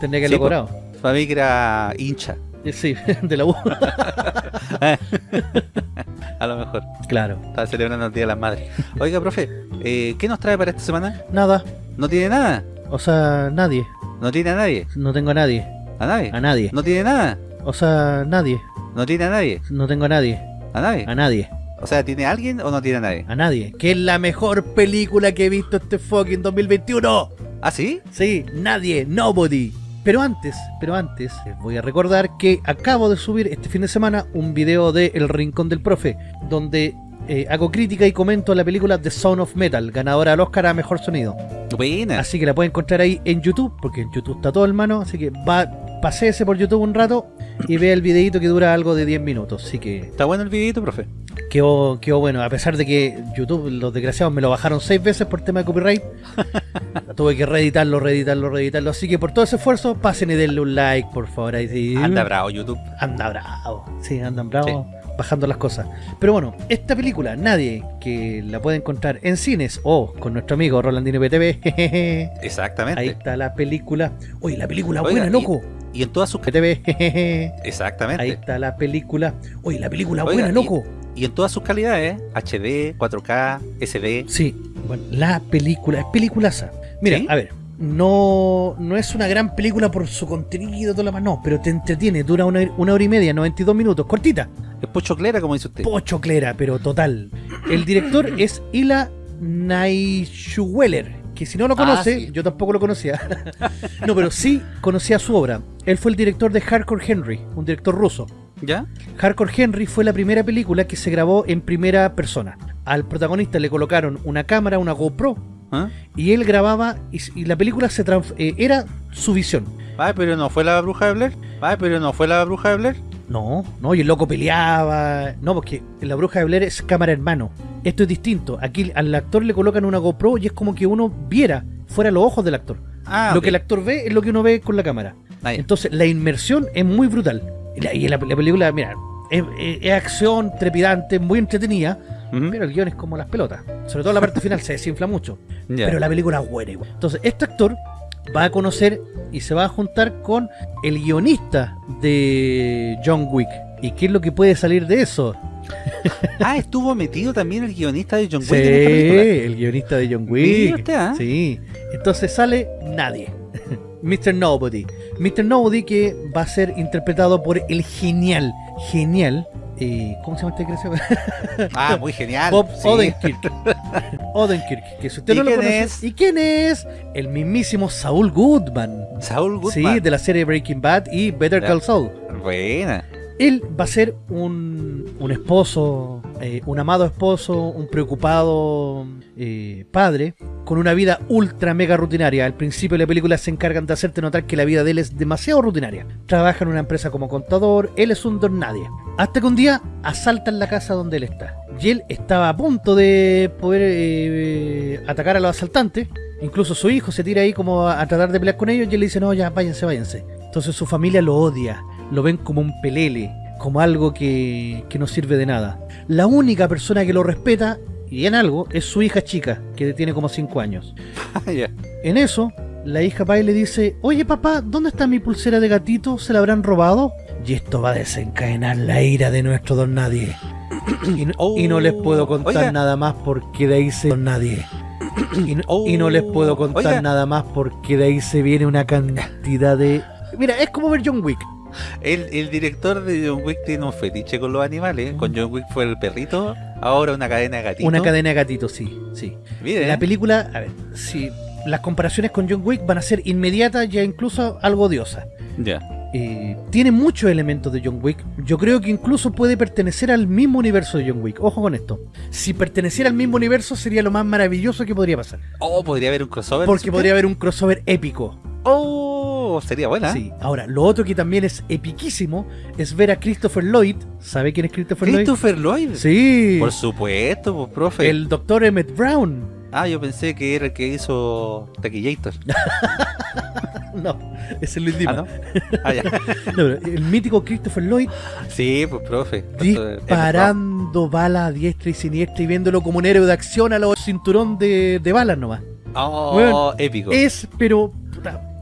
tendría que Sí, haberlo po. cobrado. para mí que era hincha. Eh, Sí, de la U. A lo mejor. claro. Estaba celebrando el Día de las Madres. Oiga, profe, eh, ¿qué nos trae para esta semana? Nada. ¿No tiene nada? O sea, nadie. ¿No tiene a nadie? No tengo a nadie. ¿A nadie? A nadie. ¿No tiene nada? O sea, nadie. ¿No tiene a nadie? No tengo a nadie. ¿A nadie? A nadie. O sea, ¿tiene a alguien o no tiene a nadie? A nadie. Que es la mejor película que he visto este fucking 2021. ¿Ah, sí? Sí, nadie, nobody. Pero antes, pero antes, les voy a recordar que acabo de subir este fin de semana un video de El Rincón del Profe, donde eh, hago crítica y comento la película The Sound of Metal, ganadora al Oscar a Mejor Sonido. Buena. Así que la pueden encontrar ahí en YouTube, porque en YouTube está todo hermano, así que va, paséese por YouTube un rato y vea el videito que dura algo de 10 minutos. Así que ¿Está bueno el videito, profe? quedó, quedó bueno, a pesar de que YouTube, los desgraciados, me lo bajaron 6 veces por tema de copyright. Tuve que reeditarlo, reeditarlo, reeditarlo. Así que por todo ese esfuerzo, pasen y denle un like, por favor. Ahí sí. Anda bravo YouTube. Anda bravo. Sí, andan bravo. Bajando las cosas. Pero bueno, esta película, nadie que la puede encontrar en cines o con nuestro amigo Rolandino PTV. jejeje. Exactamente. Ahí está la película. Oye, la película Oiga, buena, y- loco. Y en todas sus... PTV. jejeje. Exactamente. Ahí está la película. Oye, la película Oiga, buena, y- loco. Y en todas sus calidades, HD, 4K, SD. Sí, bueno, la película, es peliculaza. Mira, ¿Sí? a ver, no, no es una gran película por su contenido, todo lo más, no, pero te entretiene, dura una, una hora y media, 92 minutos, cortita, Es pochoclera, como dice usted. pochoclera, pero total. El director es Ila Naishuweller, que si no lo Ah, conoce, sí. yo tampoco lo conocía. no, pero sí conocía su obra. Él fue el director de Hardcore Henry, un director ruso. ¿Ya? Hardcore Henry fue la primera película que se grabó en primera persona. Al protagonista le colocaron una cámara, una GoPro, ¿Ah? y él grababa y, y la película se eh, era su visión. Ay, pero no fue la bruja de Blair. Ay, pero no fue la bruja de Blair. No, no, y el loco peleaba. No, porque la bruja de Blair es cámara en mano. Esto es distinto. Aquí al actor le colocan una GoPro y es como que uno viera fuera los ojos del actor. Ah, lo que el actor ve es lo que uno ve con la cámara. Ah. Entonces la inmersión es muy brutal. Y la, y la- la película, mira, es, es- es acción trepidante, muy entretenida, Pero el guion es como las pelotas. Sobre todo la parte final se desinfla mucho. Pero la película es buena igual. Entonces, este actor va a conocer y se va a juntar con el guionista de John Wick. ¿Y qué es lo que puede salir de eso? Ah, estuvo metido también el guionista de John Sí, Wick película. el guionista de John Wick. usted, ¿ah? Sí. Entonces sale nadie. Mr. Nobody. Mr. Nobody que va a ser interpretado por el genial, genial. Eh, ¿Cómo se llama este creció? Ah, muy genial. Bob sí. Odenkirk. Odenkirk, que si usted ¿Y no lo quién conoce. es? ¿Y quién es? El mismísimo Saul Goodman. Saul Goodman. Sí, de la serie Breaking Bad y Better. Call Saul. Buena. Él va a ser un, un esposo, eh, un amado esposo, un preocupado eh, padre, con una vida ultra mega rutinaria. Al principio de la película se encargan de hacerte notar que la vida de él es demasiado rutinaria. Trabaja en una empresa como contador, él es un don nadie. Hasta que un día asaltan la casa donde él está. Y él estaba a punto de poder eh, atacar a los asaltantes. Incluso su hijo se tira ahí como a, a tratar de pelear con ellos y él le dice, no, ya, váyanse, váyanse. Entonces su familia lo odia, lo ven como un pelele, como algo que, que no sirve de nada. La única persona que lo respeta, y en algo, es su hija chica, que tiene como 5 años. Ya. En eso, la hija y le dice, oye papá, ¿dónde está mi pulsera de gatito? ¿Se la habrán robado? Y esto va a desencadenar la ira de nuestro don nadie. Y no, y no les puedo contar Oiga. nada más porque de ahí se don nadie. Y no, y no les puedo contar Oiga. nada más porque de ahí se viene una cantidad de... Mira, es como ver John Wick. El, el director de John Wick tiene un fetiche con los animales. Con John Wick fue el perrito, ahora una cadena de gatitos. Una cadena de gatitos, sí, sí. Mire, La película, a ver, si las comparaciones con John Wick van a ser inmediatas, ya incluso algo odiosas. Ya. Eh, tiene muchos elementos de John Wick. Yo creo que incluso puede pertenecer al mismo universo de John Wick. Ojo con esto. Si perteneciera al mismo universo sería lo más maravilloso que podría pasar. Oh, podría haber un crossover. Porque ¿dice podría haber un crossover épico. Oh, sería buena. Sí. Ahora, lo otro que también es epiquísimo es ver a Christopher Lloyd. ¿Sabe quién es Christopher Lloyd? Christopher Lloyd. Sí. Por supuesto, pues, profe. El doctor Emmett Brown. Ah, yo pensé que era el que hizo Taquillator. No, es Luis Ah. ¿no? Ah, ya. No, pero el mítico Christopher Lloyd Sí, pues, profe. disparando balas a diestra y siniestra y viéndolo como un héroe de acción a los cinturón de, de balas nomás. Oh, Bueno, épico. Es, pero,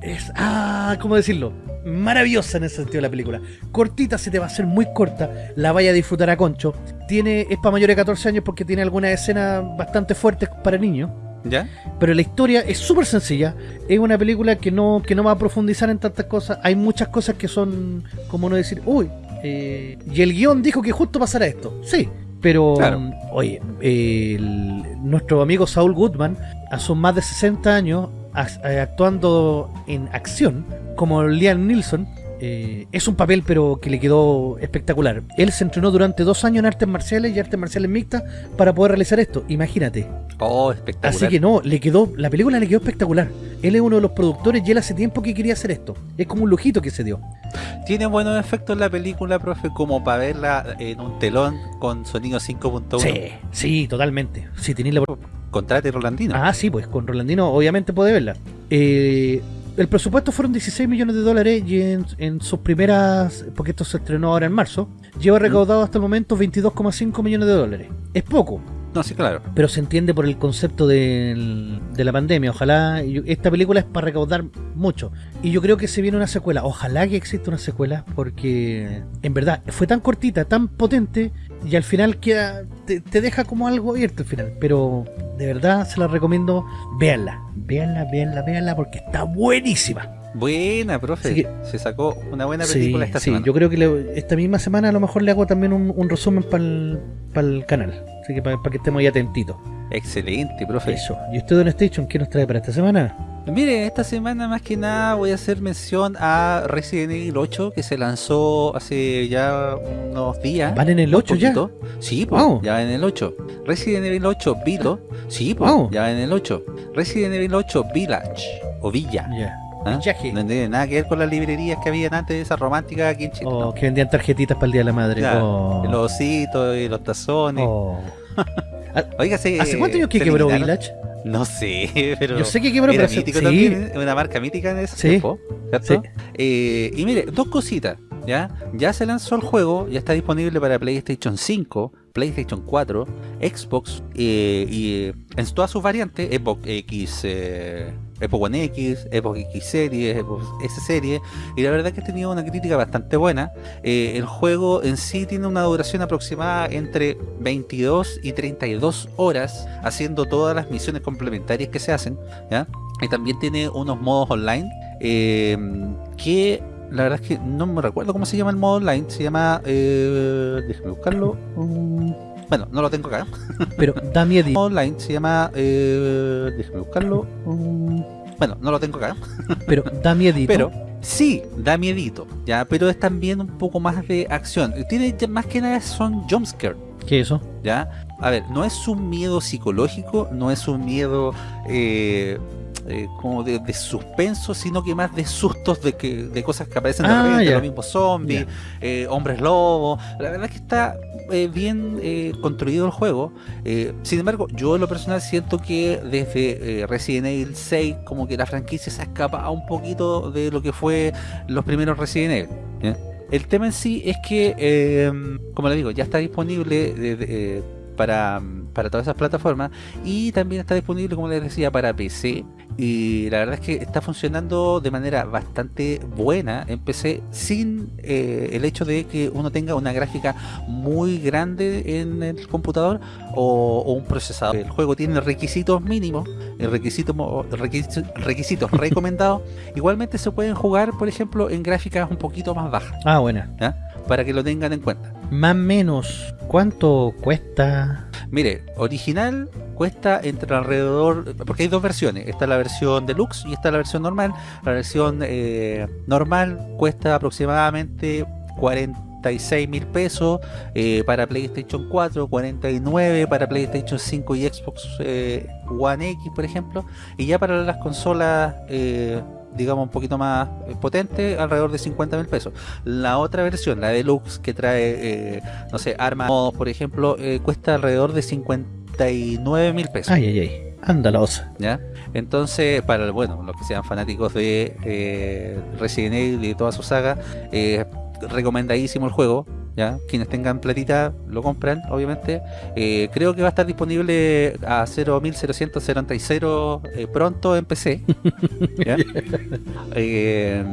es, ah, ¿cómo decirlo? Maravillosa en ese sentido la película. Cortita, se te va a hacer muy corta, la vaya a disfrutar a concho. Tiene, es para mayores de 14 años porque tiene algunas escenas bastante fuertes para niños. ¿Ya? Pero la historia es súper sencilla. Es una película que no, que no va a profundizar en tantas cosas. Hay muchas cosas que son, como no decir, uy, eh, y el guion dijo que justo pasará esto. Sí, pero, Claro. oye, el- nuestro amigo Saul Goodman, a sus más de 60 años, actuando en acción, como Liam Neeson, eh, es un papel pero que le quedó espectacular. Él se entrenó durante dos años en artes marciales y artes marciales mixtas para poder realizar esto. Imagínate. Oh, espectacular. Así que no, le quedó, la película le quedó espectacular. Él es uno de los productores y él hace tiempo que quería hacer esto. Es como un lujito que se dio. Tiene buenos efectos la película, profe, como para verla en un telón con sonido 5.1. Sí, sí, totalmente. Sí, tenéis la... Contrate Rolandino. Ah, sí, pues con Rolandino obviamente puede verla. Eh, el presupuesto fueron 16 millones de dólares y en, en sus primeras, porque esto se estrenó ahora en marzo, lleva recaudado hasta el momento 22,5 millones de dólares. Es poco, No, sí, claro. pero se entiende por el concepto del- de la pandemia. Ojalá, esta película es para recaudar mucho. Y yo creo que se viene una secuela. Ojalá que exista una secuela, porque en verdad fue tan cortita, tan potente, y al final queda, te, te deja como algo abierto al final. Pero de verdad se la recomiendo, véanla, véanla, véanla, véanla, porque está buenísima. Buena, profe. Que- Se sacó una buena Sí, película esta sí, semana. yo creo que le- esta misma semana a lo mejor le hago también un, un resumen para el canal. Así que para que estemos ahí atentitos. Excelente, profe. Eso. ¿Y usted, Don Station, qué nos trae para esta semana? Mire, esta semana más que nada voy a hacer mención a Resident Evil 8 que se lanzó hace ya unos días. ¿Van en el un 8 ya? Sí, pues, Wow. ya en el 8. Resident Evil 8 Vilo. Sí, pues, Wow. ya en el 8. Resident Evil 8 Village o Villa. Ya. ¿Ah? No tiene nada que ver con las librerías que habían antes de esas románticas aquí en Chile. Oh, ¿no? que vendían tarjetitas para el Día de la Madre. Oh. Los ositos y los tazones. Oh. Oiga, ¿se- ¿Hace cuántos años que quebró? Village? No sé, pero... Yo sé que quebró, era pero hace- mítico sí. también, una marca mítica en ese Sí. tiempo, ¿cierto? Sí. Eh, y mire, dos cositas, ¿ya? Ya se lanzó el juego, ya está disponible para PlayStation 5, PlayStation 4, Xbox eh, y eh, en todas sus variantes, Xbox X, eh, Xbox One X, Xbox X Series, Xbox S Series, y la verdad que ha tenido una crítica bastante buena. Eh, el juego en sí tiene una duración aproximada entre 22 y 32 horas, haciendo todas las misiones complementarias que se hacen. Y también tiene unos modos online que la verdad es que no me recuerdo cómo se llama el modo online. Se llama. Eh, déjame buscarlo. Mm, bueno, no lo tengo acá. Pero da El miedo. modo online se llama. Eh, déjame buscarlo. Mm, bueno, no lo tengo acá. Pero da miedo. Pero sí, da miedito. ya Pero es también un poco más de acción. Tiene más que nada son jumpscare. ¿Qué es eso? ¿ya? A ver, no es un miedo psicológico, no es un miedo eh, eh, como de, de suspenso, sino que más de sustos de que de cosas que aparecen de Ah, repente, los mismos zombies, eh, hombres lobos. La verdad es que está eh, bien eh, construido el juego. Sin embargo, yo en lo personal siento que desde Resident Evil 6, como que la franquicia se ha escapado un poquito de lo que fue los primeros Resident Evil. El tema en sí es que, como le digo, ya está disponible para, para todas esas plataformas y también está disponible, como les decía, para PC. Y la verdad es que está funcionando de manera bastante buena en PC sin eh, el hecho de que uno tenga una gráfica muy grande en el computador o, o un procesador. El juego tiene requisitos mínimos, el requisito, mo- requisitos, requisitos recomendados. Igualmente se pueden jugar, por ejemplo, en gráficas un poquito más bajas, Ah, buena. para que lo tengan en cuenta. Más o menos. ¿Cuánto cuesta? Mire, original cuesta entre alrededor, porque hay dos versiones, está la versión deluxe y está la versión normal. La versión eh, normal cuesta aproximadamente 46 mil pesos eh, para PlayStation 4, 49 para PlayStation 5 y Xbox eh, One X, por ejemplo. Y ya para las consolas, eh, digamos, un poquito más eh, potentes, alrededor de 50 mil pesos. La otra versión, la deluxe, que trae, eh, no sé, armas, modos, por ejemplo, eh, cuesta alrededor de 59 mil pesos. Ay, ay, ay. Anda la osa. ¿ya? Entonces, para bueno, los que sean fanáticos de eh, Resident Evil y de toda su saga, recomendadísimo el juego. ¿Ya? Quienes tengan platita lo compran, obviamente. Eh, creo que va a estar disponible a 0.0100 eh, pronto en PC. ¿ya? Eh,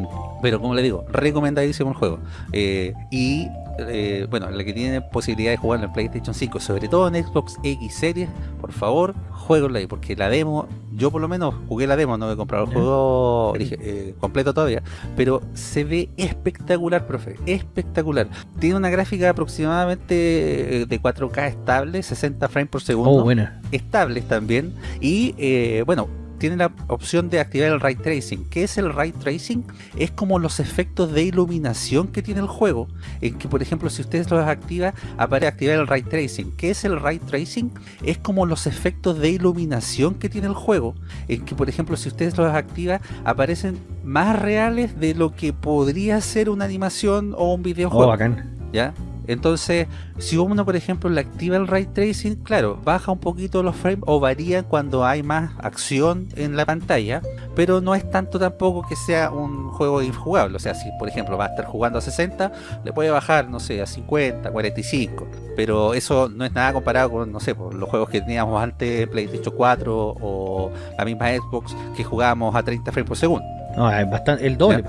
pero como le digo, recomendadísimo el juego. Eh, y eh, bueno, la que tiene posibilidad de jugarlo en PlayStation 5, sobre todo en Xbox X Series, por favor, jueguenlo ahí, porque la demo, yo por lo menos jugué la demo, no he comprado el juego eh, completo todavía, pero se ve espectacular, profe, espectacular. Tiene una gráfica aproximadamente eh, de 4K estable, 60 frames por segundo Oh, buena. estables también y eh, bueno tiene la opción de activar el ray tracing ¿qué es el ray tracing? es como los efectos de iluminación que tiene el juego en que por ejemplo si ustedes los activa aparece activar el ray tracing ¿qué es el ray tracing? es como los efectos de iluminación que tiene el juego en que por ejemplo si ustedes los activa aparecen más reales de lo que podría ser una animación o un Oh, videojuego bacán. ¿ya? Entonces, si uno, por ejemplo, le activa el ray tracing, claro, baja un poquito los frames o varía cuando hay más acción en la pantalla, pero no es tanto tampoco que sea un juego injugable. O sea, si por ejemplo va a estar jugando a 60, le puede bajar, no sé, a 50, 45, pero eso no es nada comparado con, no sé, por los juegos que teníamos antes, PlayStation 4 o la misma Xbox, que jugábamos a 30 frames por segundo. No, es bastante. El doble.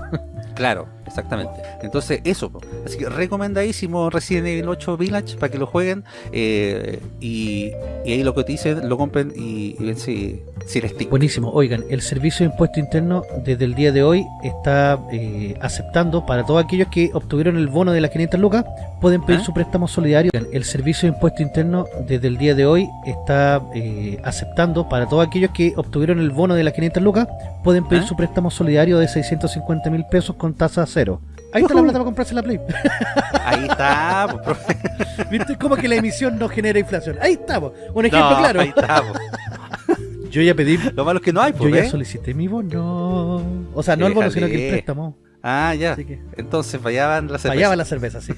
Claro, exactamente. Entonces, eso. po. Así que recomendadísimo Resident Evil 8 Village para que lo jueguen. eh, y, y ahí lo que te dicen, lo compren y, y ven si, si les tic. Buenísimo. Oigan, el Servicio de Impuesto Interno desde el día de hoy está eh, aceptando para todos aquellos que obtuvieron el bono de las 500 lucas, pueden pedir ¿Ah? su préstamo solidario. Oigan, El Servicio de Impuesto Interno desde el día de hoy está eh, aceptando para todos aquellos que obtuvieron el bono de las 500 lucas, pueden pedir ¿Ah? su préstamo solidario de 650 mil pesos con tasa cero. Ahí está la plata para comprarse la Play. Ahí está. po, profe. ¿Viste cómo que la emisión no genera inflación? Ahí estamos. Un ejemplo No, claro. Ahí está. po. Yo ya pedí Lo malo es que no hay, Yo pues, ya ¿eh? solicité mi bono. O sea, no el bono, sino que el préstamo. Ah, ya. Así que Entonces fallaban las fallaba la cerveza, sí.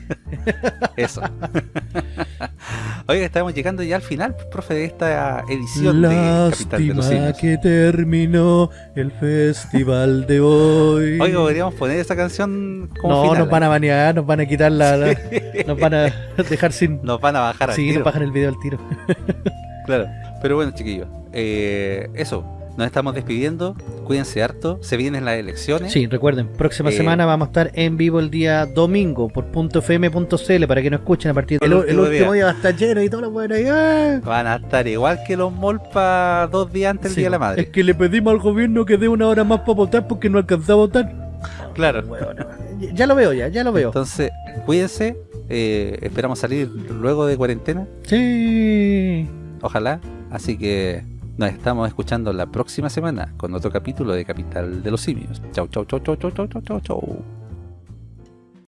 Eso. Oiga, estamos llegando ya al final, profe, de esta edición de Capital de los Lástima Simios. que terminó el festival de hoy. Oiga, podríamos poner esa canción como no, final. nos van a ¿eh? banear, nos van a quitar la... la- nos van a dejar sin... Nos van a bajar al Sí, tiro. nos bajan el video al tiro. Claro. Pero bueno, chiquillos, eh, eso. Nos estamos despidiendo. Cuídense harto. Se vienen las elecciones. Sí, recuerden, próxima Eh, semana vamos a estar en vivo el día domingo por .fm.cl para que nos escuchen a partir del El el, último último día. va a estar lleno y todo lo bueno. ¡ah! Van a estar igual que los molpa dos días antes del Sí, Día de la Madre. Es que le pedimos al gobierno que dé una hora más para votar porque no alcanzaba a votar. Claro. Bueno, ya lo veo ya, ya lo veo. Entonces, cuídense. eh, esperamos salir luego de cuarentena. Sí. Ojalá. Así que nos estamos escuchando la próxima semana con otro capítulo de Capital de los Simios. Chau, chau, chau, chau, chau, chau, chau, chau.